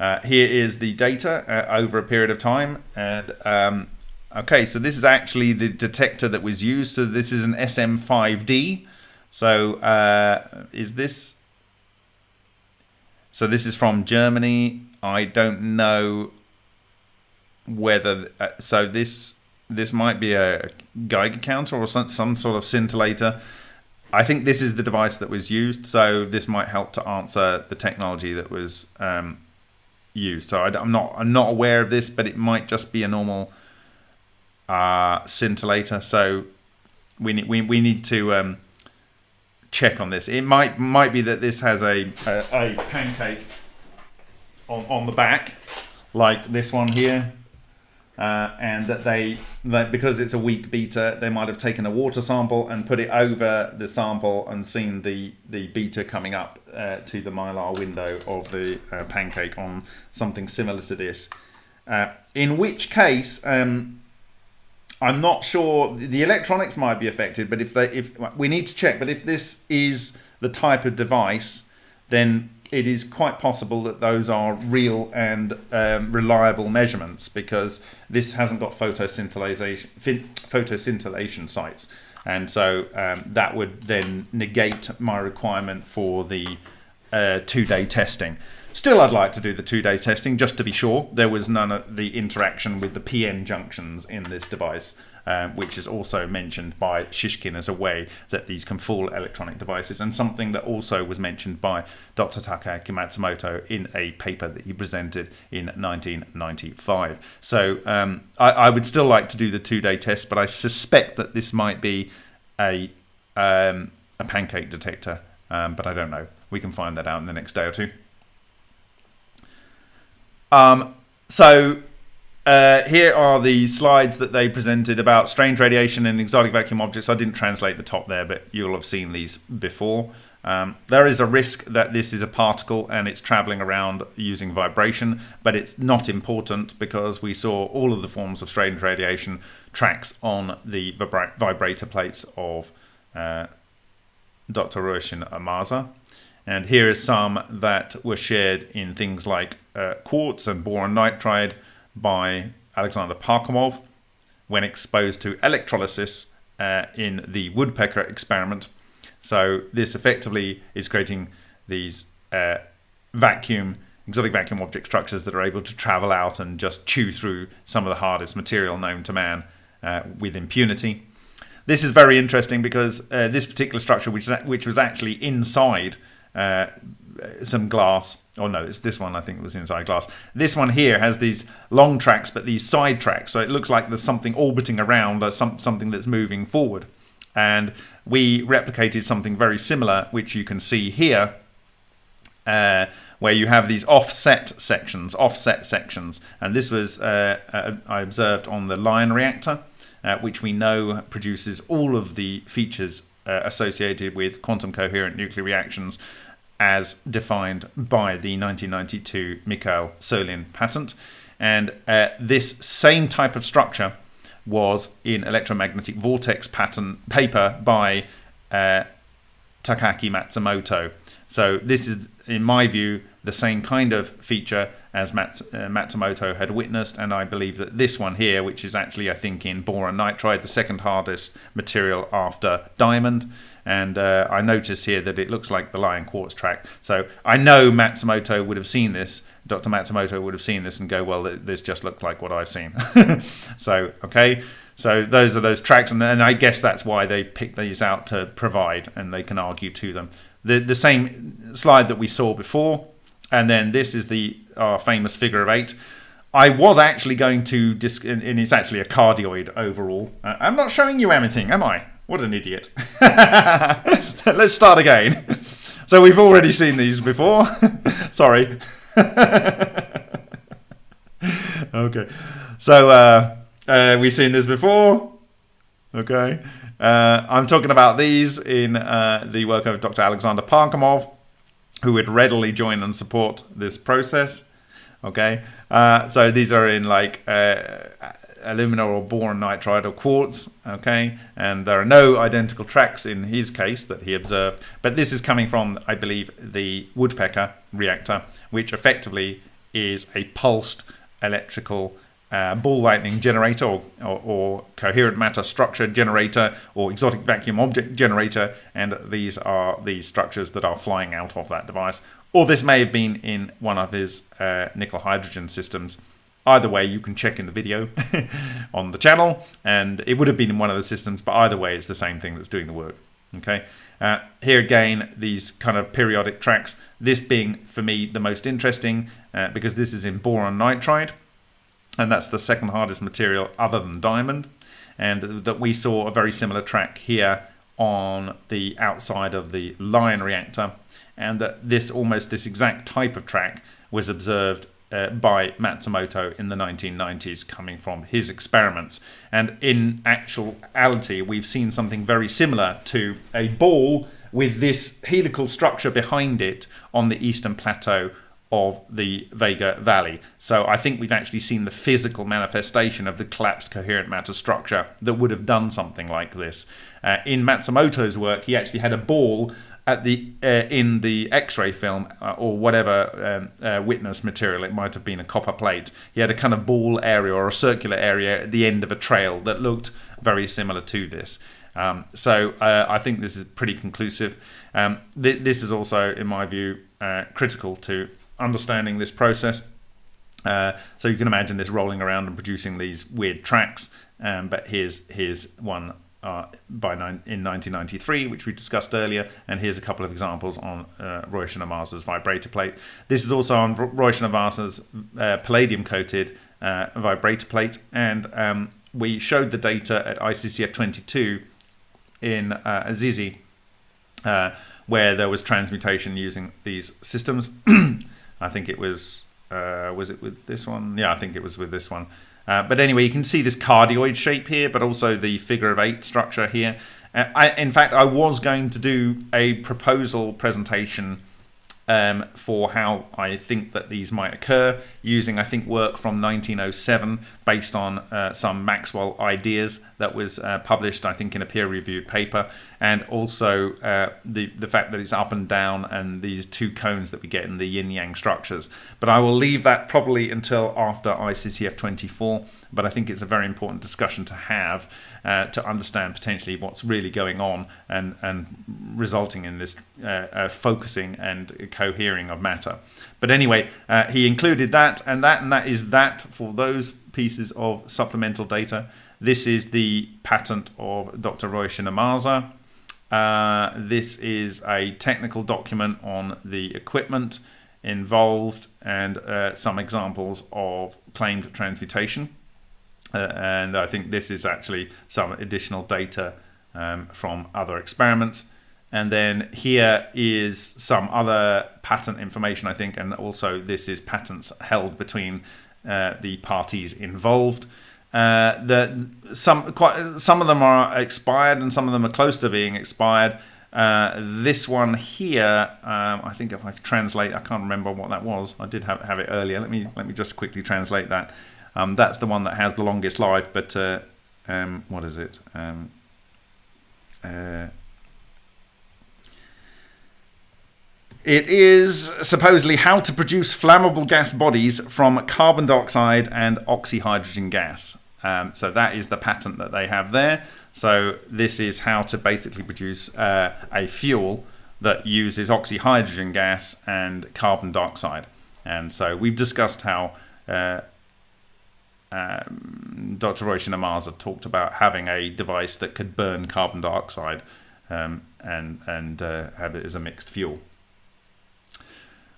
Uh, here is the data uh, over a period of time, and um, okay, so this is actually the detector that was used. So this is an SM5D. So uh, is this? So this is from Germany. I don't know whether uh, so this this might be a Geiger counter or some, some sort of scintillator. I think this is the device that was used, so this might help to answer the technology that was um, used. So I, am not I'm not aware of this, but it might just be a normal uh, scintillator. So we need we, we need to um, check on this. It might might be that this has a a, a pancake on on the back, like this one here uh, and that they that because it's a weak beta, they might have taken a water sample and put it over the sample and seen the the beta coming up uh, to the mylar window of the uh, pancake on something similar to this uh, in which case um, I'm not sure the electronics might be affected but if they if we need to check but if this is the type of device then it is quite possible that those are real and um, reliable measurements because this hasn't got photoscintillation, photoscintillation sites. And so um, that would then negate my requirement for the uh, two-day testing. Still, I'd like to do the two-day testing just to be sure there was none of the interaction with the PN junctions in this device um, which is also mentioned by Shishkin as a way that these can fool electronic devices, and something that also was mentioned by Dr. Takaaki Matsumoto in a paper that he presented in 1995. So um, I, I, would still like to do the two-day test, but I suspect that this might be a um, a pancake detector, um, but I don't know. We can find that out in the next day or two. Um, so uh, here are the slides that they presented about strange radiation and exotic vacuum objects. I didn't translate the top there, but you'll have seen these before. Um, there is a risk that this is a particle and it's traveling around using vibration, but it's not important because we saw all of the forms of strange radiation tracks on the vibra vibrator plates of uh, Dr. Ryushin Ohmasa. And here is some that were shared in things like uh, quartz and boron nitride by Alexander Parkhomov when exposed to electrolysis uh, in the woodpecker experiment. So this effectively is creating these uh, vacuum, exotic vacuum object structures that are able to travel out and just chew through some of the hardest material known to man uh, with impunity. This is very interesting because uh, this particular structure, which, which was actually inside uh, some glass. Oh no, it's this one I think was inside glass. This one here has these long tracks, but these side tracks. So it looks like there's something orbiting around, or some, something that's moving forward. And we replicated something very similar, which you can see here, uh, where you have these offset sections, offset sections. And this was, uh, uh, I observed on the Lion reactor, uh, which we know produces all of the features uh, associated with quantum coherent nuclear reactions as defined by the 1992 Mikhail Solin patent. And uh, this same type of structure was in electromagnetic vortex pattern paper by uh, Takaaki Matsumoto. So this is, in my view, the same kind of feature as uh, Matsumoto had witnessed, and I believe that this one here, which is actually, I think, in boron nitride, the second hardest material after diamond, and uh, I notice here that it looks like the lion quartz track. So I know Matsumoto would have seen this. Dr. Matsumoto would have seen this and go, well, this just looked like what I've seen. so, okay. So those are those tracks, and, and I guess that's why they've picked these out to provide, and they can argue to them. The, the same slide that we saw before, and then this is the our famous figure of eight. I was actually going to, disc- and it's actually a cardioid overall. Uh, I'm not showing you anything, am I? What an idiot. Let's start again. So we've already seen these before. Sorry. okay. So uh, uh, we've seen this before. Okay. Uh, I'm talking about these in uh, the work of Dr. Alexander Parkhomov, who would readily join and support this process. Okay. Uh, so these are in like uh, alumina or boron nitride or quartz okay and there are no identical tracks in his case that he observed but this is coming from i believe the woodpecker reactor which effectively is a pulsed electrical uh, ball lightning generator or, or, or, coherent matter structure generator or exotic vacuum object generator and these are the structures that are flying out of that device or this may have been in one of his uh, nickel hydrogen systems Either way, you can check in the video on the channel, and it would have been in one of the systems, but either way, it's the same thing that's doing the work. Okay. Uh, here again, these kind of periodic tracks, this being for me the most interesting uh, because this is in boron nitride, and that's the second hardest material other than diamond. And that we saw a very similar track here on the outside of the Lion reactor, and that this almost this exact type of track was observed uh, by Matsumoto in the 1990s coming from his experiments. And in actuality, we've seen something very similar to a ball with this helical structure behind it on the eastern plateau of the Vega Valley. So I think we've actually seen the physical manifestation of the collapsed coherent matter structure that would have done something like this. Uh, in Matsumoto's work, he actually had a ball at the uh, in the X-ray film uh, or whatever um, uh, witness material, it might have been a copper plate. He had a kind of ball area or a circular area at the end of a trail that looked very similar to this. Um, so uh, I think this is pretty conclusive. Um, th this is also, in my view, uh, critical to understanding this process. Uh, so you can imagine this rolling around and producing these weird tracks. Um, but here's here's one uh, by nine, in 1993, which we discussed earlier. And here's a couple of examples on uh, Ryushin Ohmasa's vibrator plate. This is also on Ryushin Ohmasa's uh, palladium-coated uh, vibrator plate. And um, we showed the data at ICCF 22 in uh, Assisi, uh, where there was transmutation using these systems. I think it was, uh, was it with this one? Yeah, I think it was with this one. Uh, but anyway, you can see this cardioid shape here, but also the figure of eight structure here. Uh, I, in fact, I was going to do a proposal presentation um, for how I think that these might occur using, I think, work from 1907 based on uh, some Maxwell ideas that was uh, published, I think, in a peer-reviewed paper, and also uh, the the fact that it's up and down and these two cones that we get in the yin-yang structures. But I will leave that probably until after ICCF 24. But I think it's a very important discussion to have uh, to understand potentially what's really going on and and resulting in this uh, uh, focusing and cohering of matter. But anyway, uh, he included that and that and that is that for those pieces of supplemental data. This is the patent of Dr. Ryushin Ohmasa. Uh, this is a technical document on the equipment involved and uh, some examples of claimed transmutation. Uh, and I think this is actually some additional data um, from other experiments. And then here is some other patent information, I think, and also this is patents held between uh, the parties involved. Uh, the some quite some of them are expired and some of them are close to being expired. Uh, this one here, um, I think if I translate, I can't remember what that was. I did have have it earlier. Let me let me just quickly translate that. Um, that's the one that has the longest life, but uh, um, what is it? Um, uh, it is supposedly how to produce flammable gas bodies from carbon dioxide and oxyhydrogen gas. Um, so that is the patent that they have there. So this is how to basically produce uh, a fuel that uses oxyhydrogen gas and carbon dioxide. And so we've discussed how uh, um, Dr. Ryushin Ohmasa talked about having a device that could burn carbon dioxide um, and and uh, have it as a mixed fuel.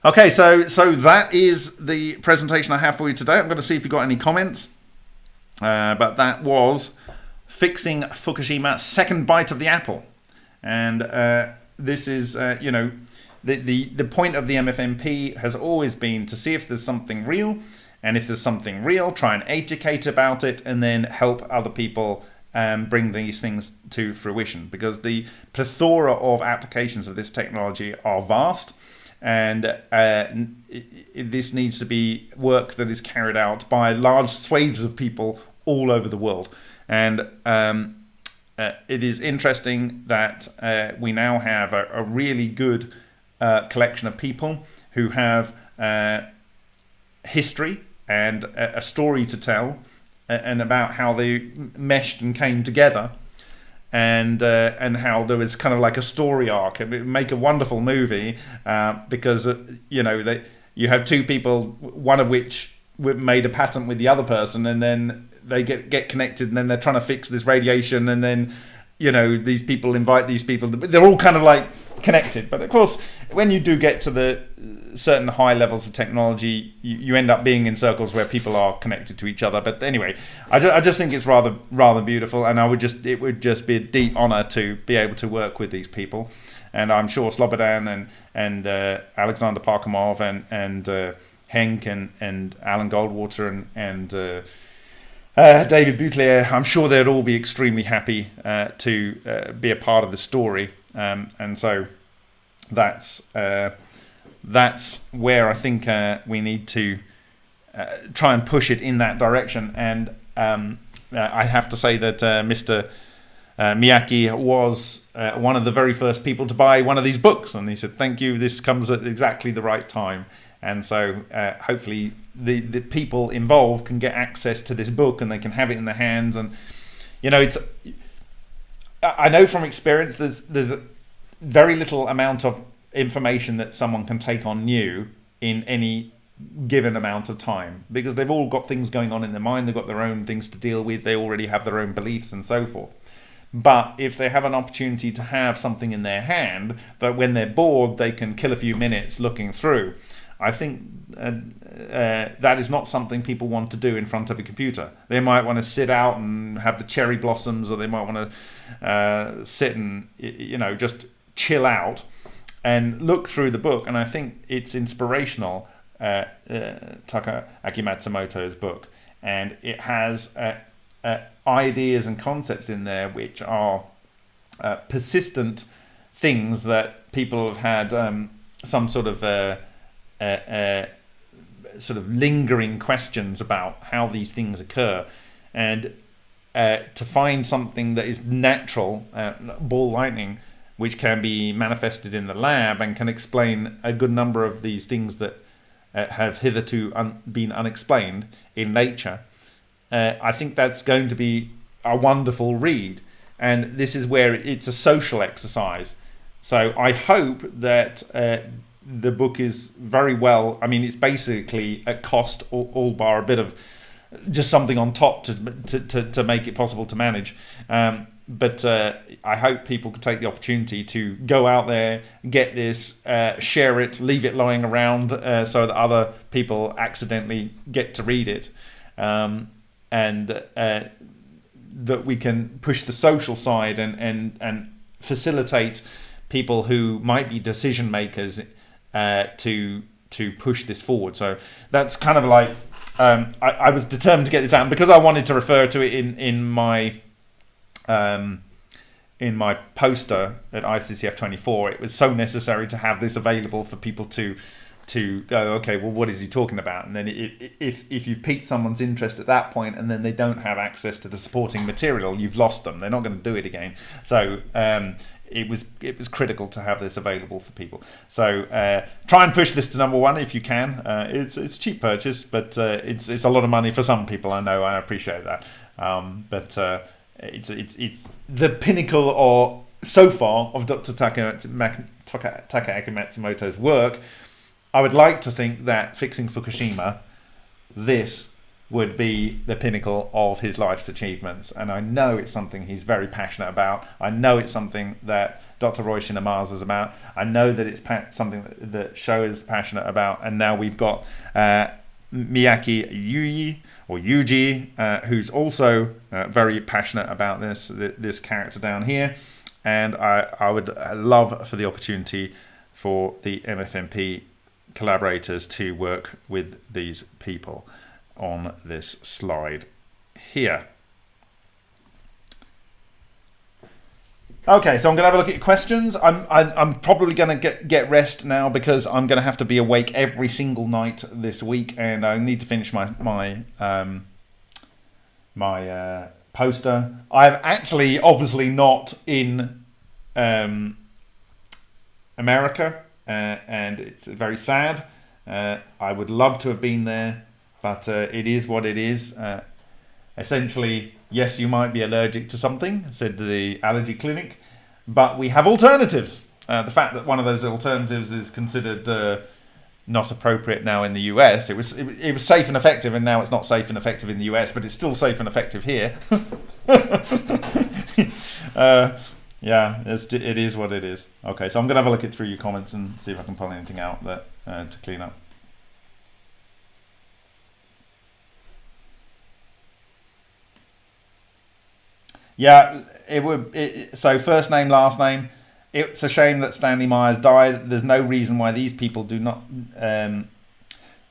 Okay, so so that is the presentation I have for you today. I'm going to see if you've got any comments. Uh, but that was fixing Fukushima, second bite of the apple. And uh, this is, uh, you know, the, the, the point of the MFMP has always been to see if there's something real and if there's something real, try and educate about it and then help other people um, bring these things to fruition because the plethora of applications of this technology are vast and uh, this needs to be work that is carried out by large swathes of people all over the world. And um, uh, it is interesting that uh, we now have a, a really good uh, collection of people who have uh, history and a, a story to tell and about how they meshed and came together and uh, and how there was kind of like a story arc. Would make a wonderful movie uh, because uh, you know they you have two people, one of which made a patent with the other person, and then they get get connected, and then they're trying to fix this radiation, and then you know these people invite these people. They're all kind of like connected, but of course, when you do get to the certain high levels of technology, you, you end up being in circles where people are connected to each other. But anyway, I, ju- I just think it's rather rather beautiful, and I would just it would just be a deep honor to be able to work with these people, and I'm sure Slobodan and and uh, Alexander Parkhomov and and uh, and and Alan Goldwater and and uh, uh, David Boutelier, I'm sure they'd all be extremely happy uh, to uh, be a part of the story, um, and so that's uh, that's where I think uh, we need to uh, try and push it in that direction. And um, I have to say that Mr. Miyake was one of the very first people to buy one of these books, and he said, "Thank you. This comes at exactly the right time." And so, uh, hopefully, the the people involved can get access to this book and they can have it in their hands. And you know it's I know from experience there's there's very little amount of information that someone can take on new in any given amount of time because they've all got things going on in their mind. They've got their own things to deal with. They already have their own beliefs and so forth. But if they have an opportunity to have something in their hand that when they're bored they can kill a few minutes looking through I think uh, uh, that is not something people want to do in front of a computer. They might want to sit out and have the cherry blossoms, or they might want to uh, sit and you know just chill out and look through the book. And I think it's inspirational, uh, uh Takaaki Matsumoto's book, and it has uh, ideas and concepts in there which are persistent things that people have had um, some sort of uh, uh, sort of lingering questions about how these things occur, and uh, to find something that is natural, uh, ball lightning, which can be manifested in the lab and can explain a good number of these things that uh, have hitherto un been unexplained in nature. I think that's going to be a wonderful read, and this is where it's a social exercise. So I hope that uh, the book is very well. I mean, it's basically at cost, all, all bar a bit of just something on top to to, to, to make it possible to manage. Um, but uh, I hope people can take the opportunity to go out there, get this, uh, share it, leave it lying around uh, so that other people accidentally get to read it, um, and uh, that we can push the social side and and and facilitate people who might be decision makers uh, to to push this forward. So that's kind of like um, I, I, was determined to get this out and because I wanted to refer to it in in my um, in my poster at ICCF 24. It was so necessary to have this available for people to to go okay well what is he talking about and then it, if if you've piqued someone's interest at that point and then they don't have access to the supporting material you've lost them they're not going to do it again so um, it was it was critical to have this available for people. So uh, try and push this to number one if you can. Uh, it's it's a cheap purchase, but uh, it's it's a lot of money for some people. I know. I appreciate that. Um, but uh, it's it's it's the pinnacle or so far of Dr. Taka, Taka, Matsumoto's work. I would like to think that fixing Fukushima, this would be the pinnacle of his life's achievements. And I know it's something he's very passionate about. I know it's something that Dr. Ryushin Ohmasa is about. I know that it's something that, that Sho is passionate about. And now we've got uh, Miyake Yuji or Yuji, uh, who's also uh, very passionate about this this character down here. And I, I would love for the opportunity for the MFMP collaborators to work with these people on this slide here. Okay, so I'm going to have a look at your questions. I'm I'm, I'm probably going to get get rest now because I'm going to have to be awake every single night this week, and I need to finish my my um, my uh, poster. I've actually obviously not in um, America, uh, and it's very sad. Uh, I would love to have been there but uh, it is what it is. Uh, essentially, yes, you might be allergic to something, said the allergy clinic, but we have alternatives. Uh, the fact that one of those alternatives is considered uh, not appropriate now in the US, it was it, it, was safe and effective, and now it's not safe and effective in the US, but it's still safe and effective here. Uh, yeah, it's, it is what it is. Okay, so I'm gonna have a look at through your comments and see if I can pull anything out that uh, to clean up. Yeah, it would. It, so first name, last name. It's a shame that Stanley Myers died. There's no reason why these people do not. Um,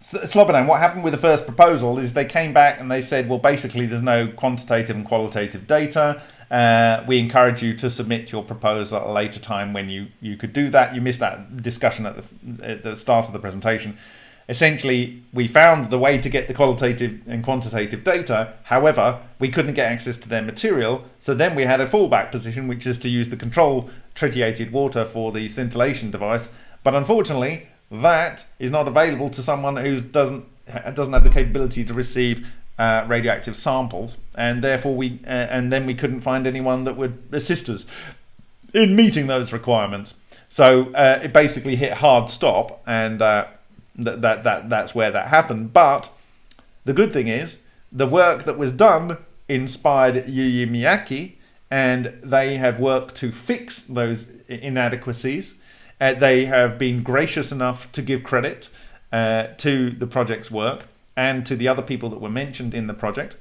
Slobodan, what happened with the first proposal is they came back and they said, well, basically, there's no quantitative and qualitative data. Uh, we encourage you to submit your proposal at a later time when you, you could do that. You missed that discussion at the, at the start of the presentation essentially we found the way to get the qualitative and quantitative data. However, we couldn't get access to their material. So then we had a fallback position, which is to use the control tritiated water for the scintillation device. But unfortunately, that is not available to someone who doesn't doesn't have the capability to receive uh, radioactive samples, and therefore we uh, and then we couldn't find anyone that would assist us in meeting those requirements. So uh, it basically hit hard stop, and uh, that, that, that that's where that happened. But the good thing is the work that was done inspired Yuji Miyake, and they have worked to fix those inadequacies. Uh, they have been gracious enough to give credit uh, to the project's work and to the other people that were mentioned in the project,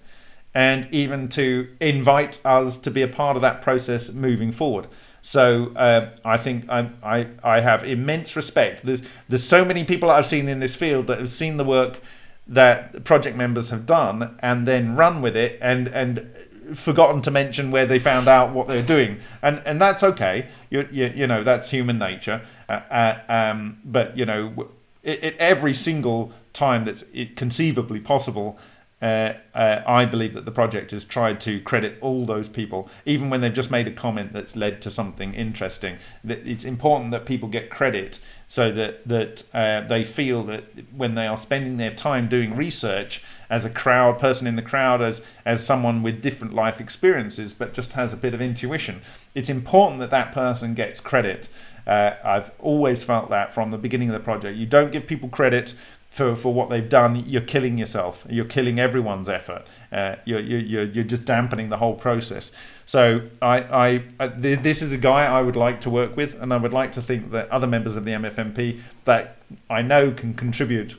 and even to invite us to be a part of that process moving forward. So uh, I think I, I, I have immense respect. There's, there's so many people I've seen in this field that have seen the work that project members have done and then run with it and, and forgotten to mention where they found out what they're doing, and and that's okay. You you, you know that's human nature. Uh, uh, um, but you know, it, it, every single time that's conceivably possible, uh, uh, I believe that the project has tried to credit all those people, even when they've just made a comment that's led to something interesting. It's important that people get credit so that that uh, they feel that when they are spending their time doing research as a crowd person in the crowd, as as someone with different life experiences, but just has a bit of intuition, it's important that that person gets credit. Uh, I've always felt that from the beginning of the project. You don't give people credit for, for what they've done, you're killing yourself. You're killing everyone's effort. Uh, you're, you're, you're just dampening the whole process. So I, I, I, this is a guy I would like to work with, and I would like to think that other members of the MFMP that I know can contribute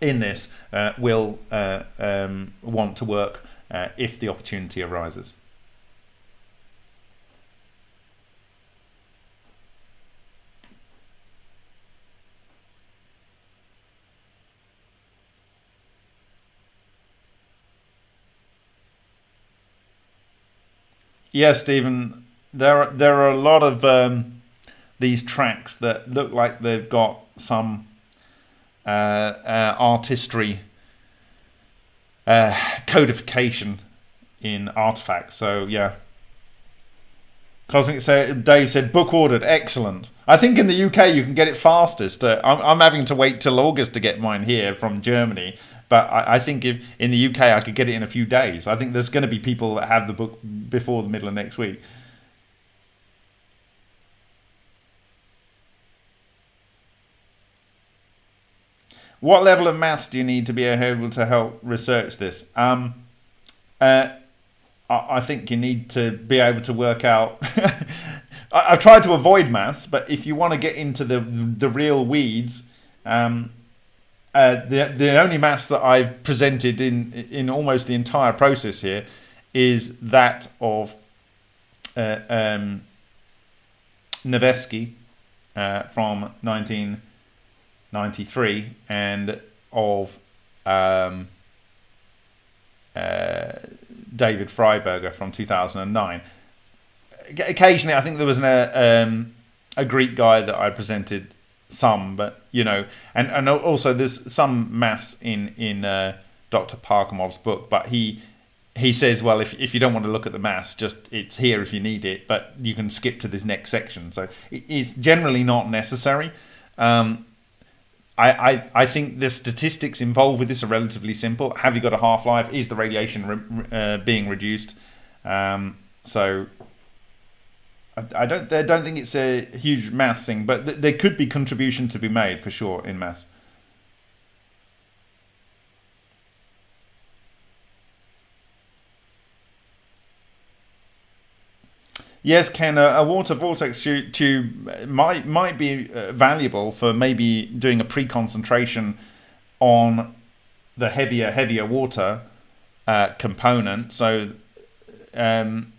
in this uh, will uh, um, want to work uh, if the opportunity arises. Yeah, Stephen, there are, there are a lot of um, these tracks that look like they've got some uh, uh, artistry uh, codification in artifacts. So yeah, Cosmic Dave said book ordered, excellent. I think in the UK you can get it fastest. Uh, I'm, I'm having to wait till August to get mine here from Germany. But I, I, think if in the UK I could get it in a few days. I think there's going to be people that have the book before the middle of next week. What level of maths do you need to be able to help research this? Um, uh, I think you need to be able to work out. I've tried to avoid maths, but if you want to get into the the real weeds, um, uh, the the only maths that I've presented in in almost the entire process here is that of uh, um, Nevesky uh, from 1993 and of um, uh, David Fryberger from 2009. Occasionally, I think there was an, uh, um, a Greek guy that I presented some, but you know, and and also there's some maths in in uh, Dr. Parkhomov's book, but he he says, well, if if you don't want to look at the maths, just it's here if you need it, but you can skip to this next section. So it's generally not necessary. Um, I, I, I think the statistics involved with this are relatively simple. Have you got a half life? Is the radiation re, uh, being reduced? Um, so I, don't I don't think it's a huge maths thing, but th there could be contribution to be made for sure in maths. Yes, Ken, a, a water vortex tube might might be uh, valuable for maybe doing a pre-concentration on the heavier heavier water uh, component. So um,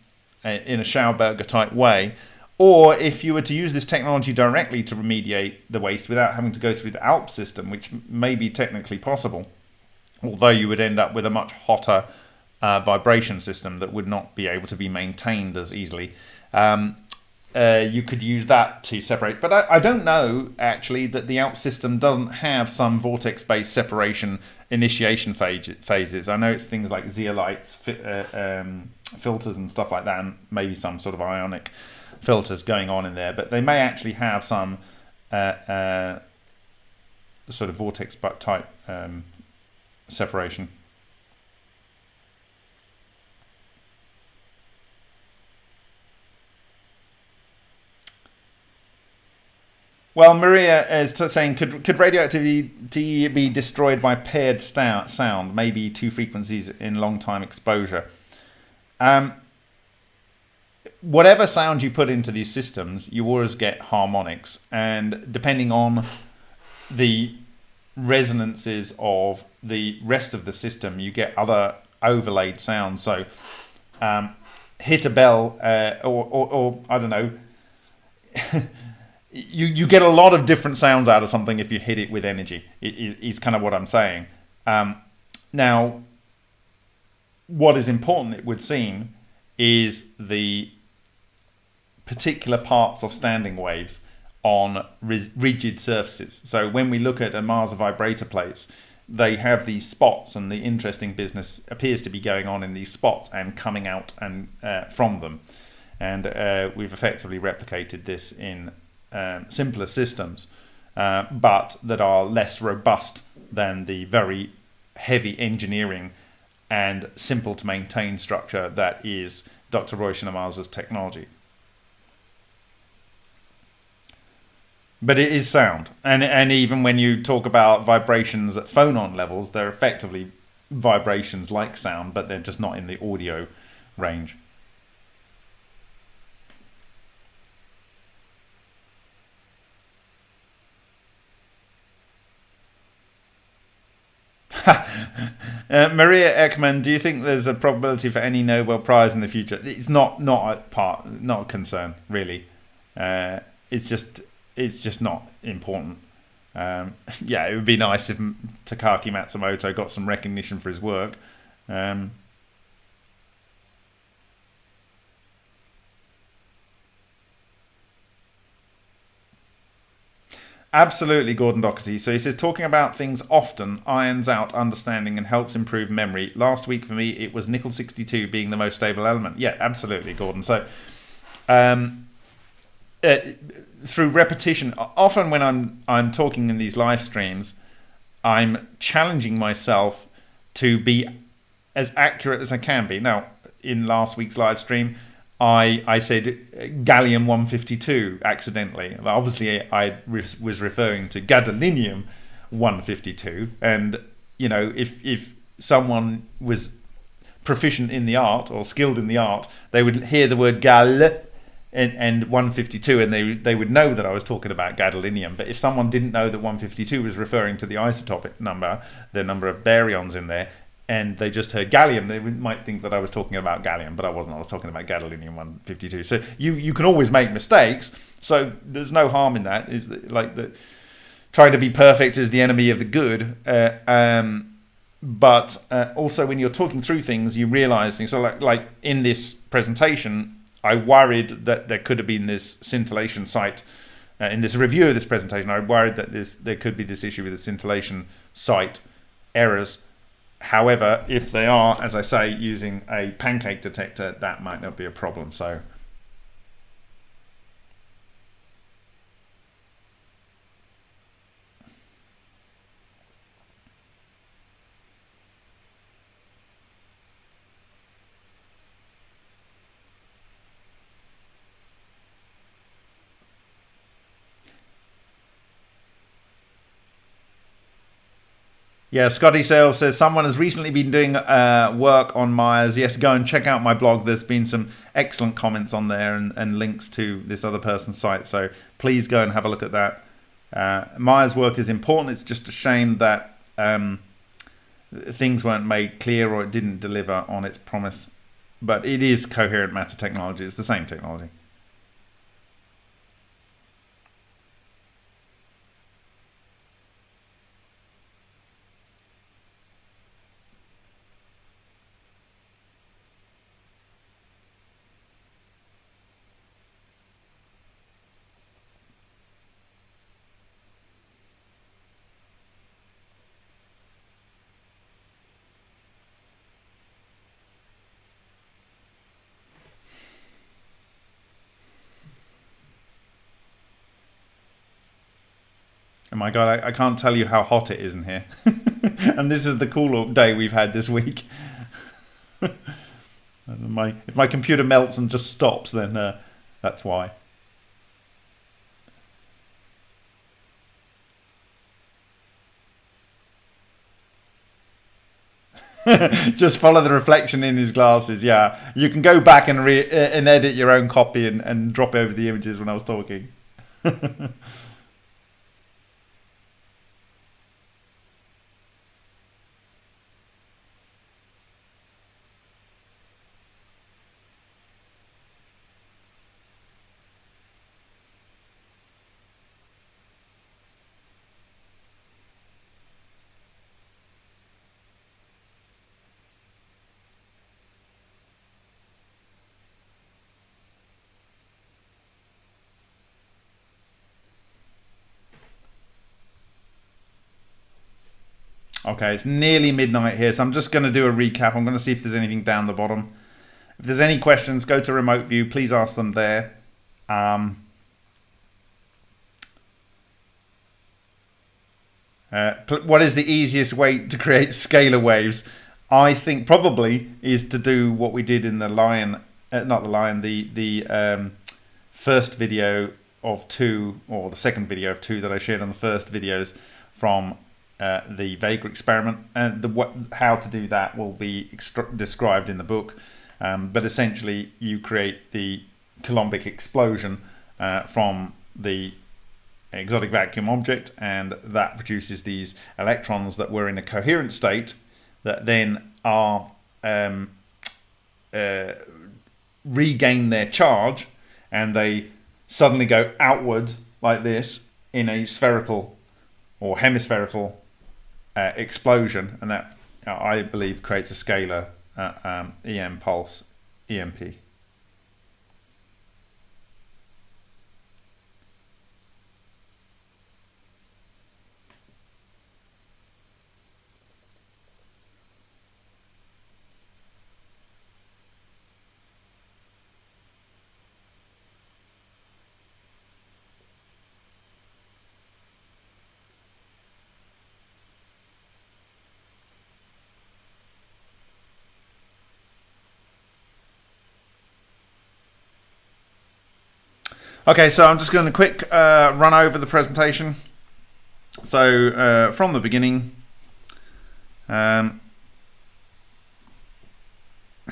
in a Schauberger type way. Or if you were to use this technology directly to remediate the waste without having to go through the ALP system, which may be technically possible, although you would end up with a much hotter uh, vibration system that would not be able to be maintained as easily. Um, uh, you could use that to separate. But I, I, don't know actually that the ALP system doesn't have some vortex-based separation initiation phase, phases. I know it's things like zeolites, fi uh, um, filters and stuff like that, and maybe some sort of ionic filters going on in there. But they may actually have some uh, uh sort of vortex type um, separation. Well, Maria is saying, could could radioactivity be destroyed by paired sound, maybe two frequencies in long time exposure? Um, whatever sound you put into these systems, you always get harmonics, and depending on the resonances of the rest of the system, you get other overlaid sounds. So, um, hit a bell, uh, or, or, or I don't know. you you get a lot of different sounds out of something if you hit it with energy. It, it, it's kind of what I'm saying. Um, now, what is important, it would seem, is the particular parts of standing waves on rigid surfaces. So when we look at Ohmasa vibrator plates, they have these spots, and the interesting business appears to be going on in these spots and coming out and uh, from them. And uh, we've effectively replicated this in um, simpler systems, uh, but that are less robust than the very heavy engineering and simple to maintain structure that is Dr. Ryushin Ohmasa's technology. but it is sound and and even when you talk about vibrations at phonon levels they're effectively vibrations like sound but they're just not in the audio range uh, Maria Ekman, do you think there's a probability for any Nobel Prize in the future? It's not not a part, not a concern really. Uh, it's just it's just not important. Um, yeah, it would be nice if Takaaki Matsumoto got some recognition for his work. Um, Absolutely, Gordon Doherty. So he says, talking about things often irons out understanding and helps improve memory. Last week for me, it was nickel 62 being the most stable element. Yeah, absolutely, Gordon. So um, uh, through repetition, often when I'm I'm talking in these live streams, I'm challenging myself to be as accurate as I can be. Now, in last week's live stream, I I said gallium 152 accidentally. Obviously, I was referring to gadolinium 152, and you know, if if someone was proficient in the art or skilled in the art, they would hear the word gal and, and 152 and they they would know that I was talking about gadolinium but if someone didn't know that 152 was referring to the isotopic number the number of baryons in there and they just heard gallium. They might think that I was talking about gallium but I wasn't. I was talking about gadolinium 152 so you you can always make mistakes. So there's no harm in that. Is that, like the trying to be perfect is the enemy of the good uh, um, but uh, also when you're talking through things you realize things. So like like in this presentation I worried that there could have been this scintillation site uh, in this review of this presentation. I worried that this there could be this issue with the scintillation site errors. However, if they are, as I say, using a pancake detector, that might not be a problem. So Yeah, Scotty Sales says someone has recently been doing uh, work on Myers. Yes, go and check out my blog. There's been some excellent comments on there and, and links to this other person's site. So please go and have a look at that. Uh, Maya's work is important. It's just a shame that um, things weren't made clear or it didn't deliver on its promise. But it is coherent matter technology. It's the same technology. Oh my god, I, I, can't tell you how hot it is in here. and this is the cool day we've had this week. my if my computer melts and just stops, then uh, that's why. just follow the reflection in his glasses. Yeah, you can go back and re- uh, and edit your own copy and, and drop over the images when I was talking. Okay, it's nearly midnight here, so I'm just going to do a recap. I'm going to see if there's anything down the bottom. If there's any questions, go to remote view. Please ask them there. Um, uh, what is the easiest way to create scalar waves? I think probably is to do what we did in the lion, uh, not the lion, the the um, first video of two, or the second video of two that I shared on the first videos from uh, the Vega experiment. And the how to do that will be described in the book. Um, but essentially, you create the Coulombic explosion uh, from the exotic vacuum object, and that produces these electrons that were in a coherent state that then are um, uh, regain their charge and they suddenly go outward like this in a spherical or hemispherical uh, explosion, and that I believe creates a scalar uh, um, EM pulse EMP. Okay, so I'm just going to quick uh, run over the presentation. So uh, from the beginning, um,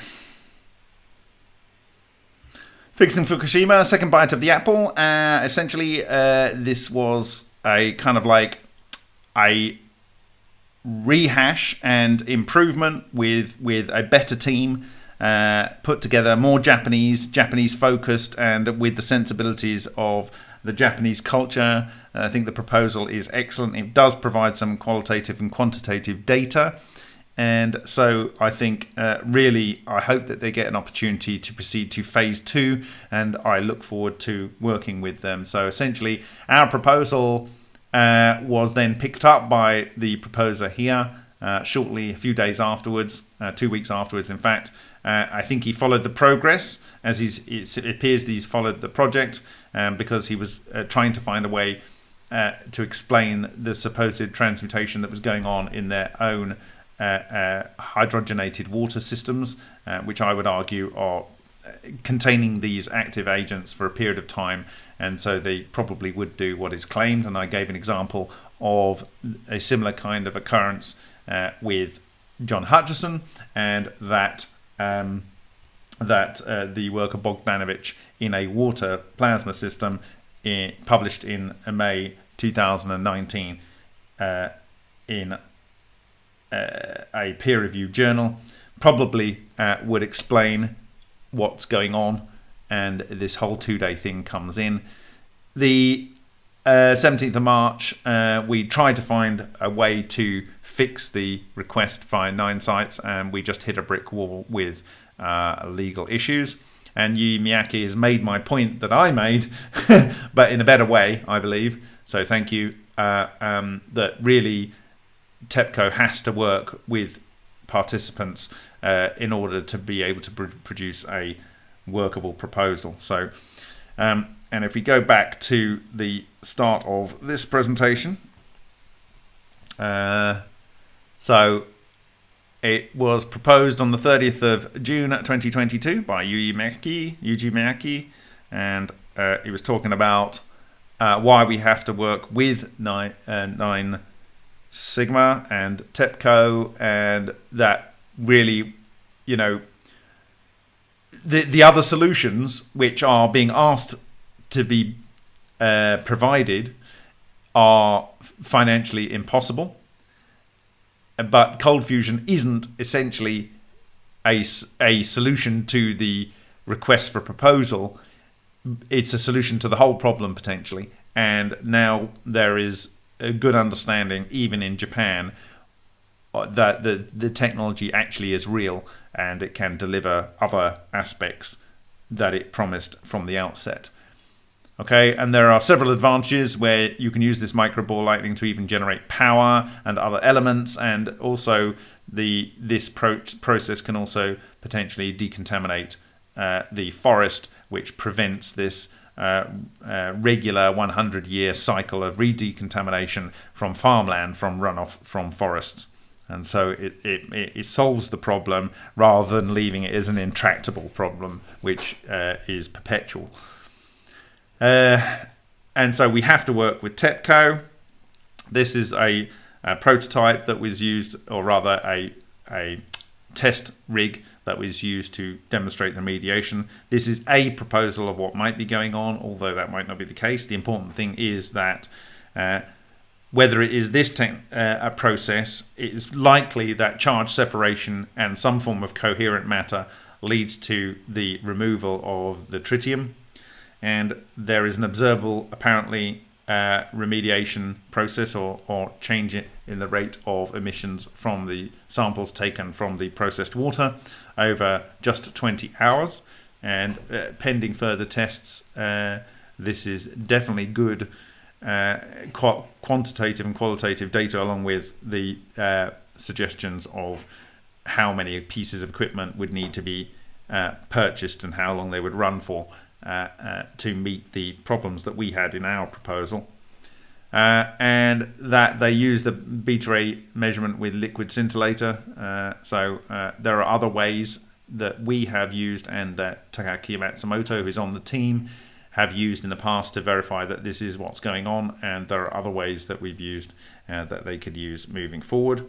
fixing Fukushima, second bite of the apple. Uh, essentially, uh, this was a kind of like a rehash and improvement with with a better team uh, put together more Japanese, Japanese focused, and with the sensibilities of the Japanese culture. I think the proposal is excellent. It does provide some qualitative and quantitative data. And so I think uh, really, I hope that they get an opportunity to proceed to phase two, and I look forward to working with them. So essentially, our proposal uh, was then picked up by the proposer here uh, shortly, a few days afterwards, uh, two weeks afterwards, in fact, uh, I think he followed the progress as it appears that he's followed the project um, because he was uh, trying to find a way uh, to explain the supposed transmutation that was going on in their own uh, uh, hydrogenated water systems, uh, which I would argue are containing these active agents for a period of time and so they probably would do what is claimed. And I gave an example of a similar kind of occurrence with John Hutchison and that um, that uh, the work of Bogdanovich in a water plasma system in, published in May 2019 uh, in uh, a peer-reviewed journal probably uh, would explain what's going on and this whole two-day thing comes in. The 17th uh, of March, uh, we tried to find a way to fix the request via Nine Sigma, and we just hit a brick wall with uh, legal issues. And Yu Miyake has made my point that I made, but in a better way, I believe. So thank you. Uh, um, that really TEPCO has to work with participants uh, in order to be able to pr produce a workable proposal. So, um, and if we go back to the start of this presentation, uh, so it was proposed on the 30th of June 2022 by Yuji Miyake, Yuji and uh, he was talking about uh, why we have to work with nine, uh, nine Sigma and TEPCO, and that really, you know, the the other solutions which are being asked to be uh, provided are financially impossible but cold fusion isn't essentially a, a solution to the request for proposal. It's a solution to the whole problem potentially. And now there is a good understanding even in Japan uh, that the the technology actually is real and it can deliver other aspects that it promised from the outset Okay, and there are several advantages where you can use this micro ball lightning to even generate power and other elements, and also the this pro process can also potentially decontaminate uh, the forest, which prevents this uh, uh, regular 100 year cycle of re-decontamination from farmland from runoff from forests. And so it, it, it solves the problem rather than leaving it as an intractable problem, which uh, is perpetual. Uh, and so we have to work with TEPCO. This is a, a, prototype that was used, or rather a, a test rig that was used to demonstrate the mediation. This is a proposal of what might be going on, although that might not be the case. The important thing is that uh, whether it is this uh, a process, it's likely that charge separation and some form of coherent matter leads to the removal of the tritium and there is an observable, apparently, uh, remediation process or, or change in the rate of emissions from the samples taken from the processed water over just 20 hours. And uh, pending further tests, uh, this is definitely good uh, qu quantitative and qualitative data, along with the uh, suggestions of how many pieces of equipment would need to be uh, purchased and how long they would run for. Uh, uh, to meet the problems that we had in our proposal. Uh, and that they use the beta ray measurement with liquid scintillator. Uh, so uh, there are other ways that we have used and that Takaaki Matsumoto, who's on the team, have used in the past to verify that this is what's going on. And there are other ways that we've used uh, that they could use moving forward.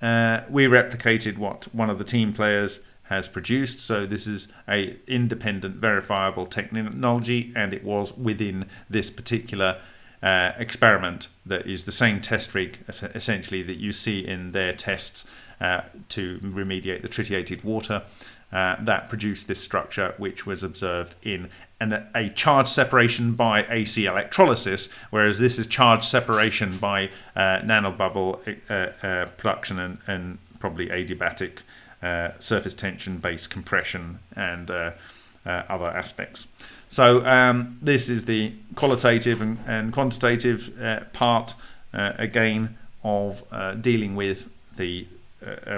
we replicated what one of the team players has produced. So this is a independent verifiable technology and it was within this particular uh, experiment that is the same test rig essentially that you see in their tests uh, to remediate the tritiated water uh, that produced this structure which was observed in an, a charge separation by AC electrolysis whereas this is charge separation by uh, nanobubble uh, uh, production and, and probably adiabatic surface tension based compression and uh, uh, other aspects. So um, this is the qualitative and, and quantitative uh, part uh, again of dealing with the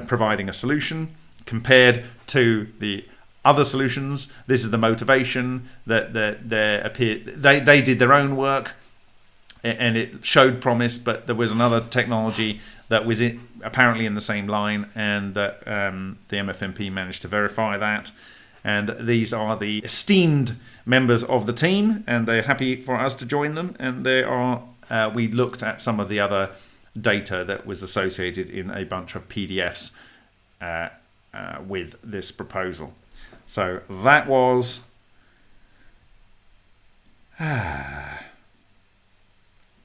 providing a solution compared to the other solutions. This is the motivation that that they appear they they did their own work and it showed promise, but there was another technology that was in, apparently in the same line, and that um, the MFMP managed to verify that. And these are the esteemed members of the team, and they're happy for us to join them. And they are. Uh, we looked at some of the other data that was associated in a bunch of PDFs uh, uh, with this proposal. So that was.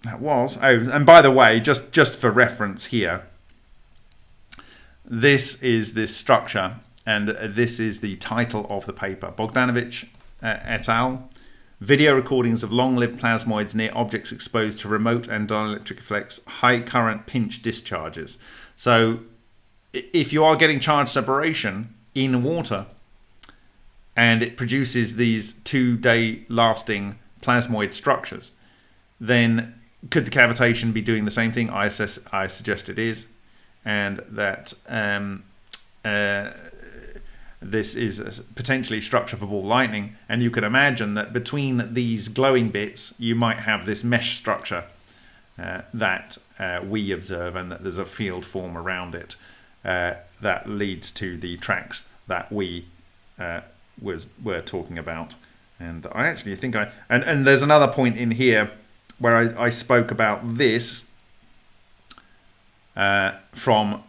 That was. Oh, and by the way, just, just for reference here, this is this structure, and this is the title of the paper. Bogdanovich uh, et al. Video recordings of long-lived plasmoids near objects exposed to remote and dielectric effects, high current pinch discharges. So if you are getting charge separation in water and it produces these two-day lasting plasmoid structures, then could the cavitation be doing the same thing? I, assess, I suggest it is, and that um, uh, this is potentially structure for ball lightning. And you can imagine that between these glowing bits, you might have this mesh structure uh, that uh, we observe, and that there's a field form around it uh, that leads to the tracks that we uh, was were talking about. And I actually think I and and there's another point in here where I, I spoke about this uh, from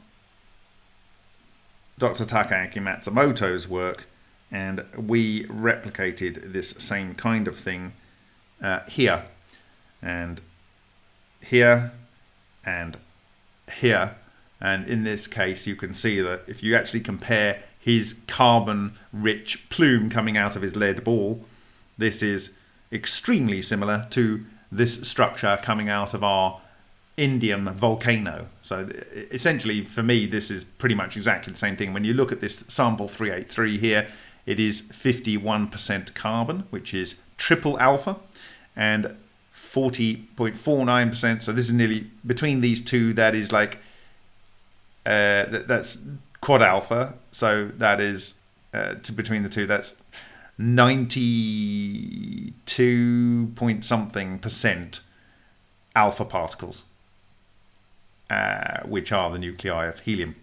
Dr. Takaaki Matsumoto's work, and we replicated this same kind of thing uh, here, and here, and here. And in this case, you can see that if you actually compare his carbon-rich plume coming out of his lead ball, this is extremely similar to this structure coming out of our indium volcano. So essentially, for me, this is pretty much exactly the same thing. When you look at this sample 383 here, it is 51% carbon, which is triple alpha. and 40.49%. So this is nearly between these two. That is like uh, that, that's quad alpha. So that is uh, to between the two. That's 92 point something percent alpha particles, uh, which are the nuclei of helium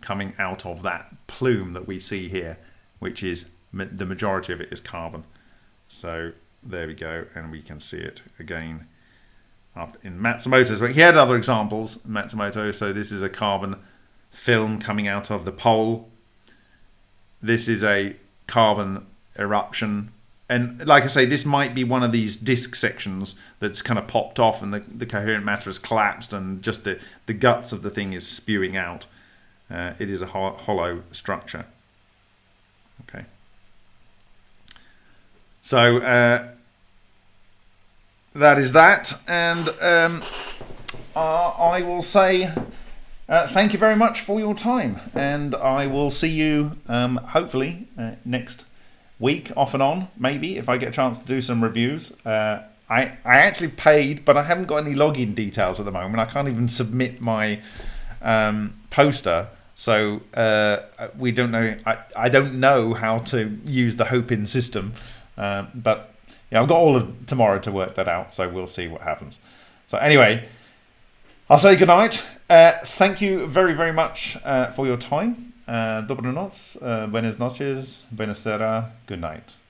coming out of that plume that we see here, which is the majority of it is carbon. So there we go, and we can see it again up in Matsumoto's. But he had other examples, Matsumoto. So this is a carbon film coming out of the pole. This is a carbon eruption. And like I say, this might be one of these disk sections that's kind of popped off and the, the coherent matter has collapsed and just the, the guts of the thing is spewing out. Uh, it is a ho hollow structure. Okay. So uh, that is that. And um, uh, I will say uh, thank you very much for your time. And I will see you um, hopefully uh, next week, off and on, maybe, if I get a chance to do some reviews. Uh, I, I actually paid, but I haven't got any login details at the moment. I can't even submit my um, poster so uh, we don't know. I, I don't know how to use the Hopin system, uh, but yeah, I've got all of tomorrow to work that out. So we'll see what happens. So anyway, I'll say good night. Uh, thank you very very much uh, for your time. Uh, Dobranoc, uh, buenas noches, buenas sera, good night.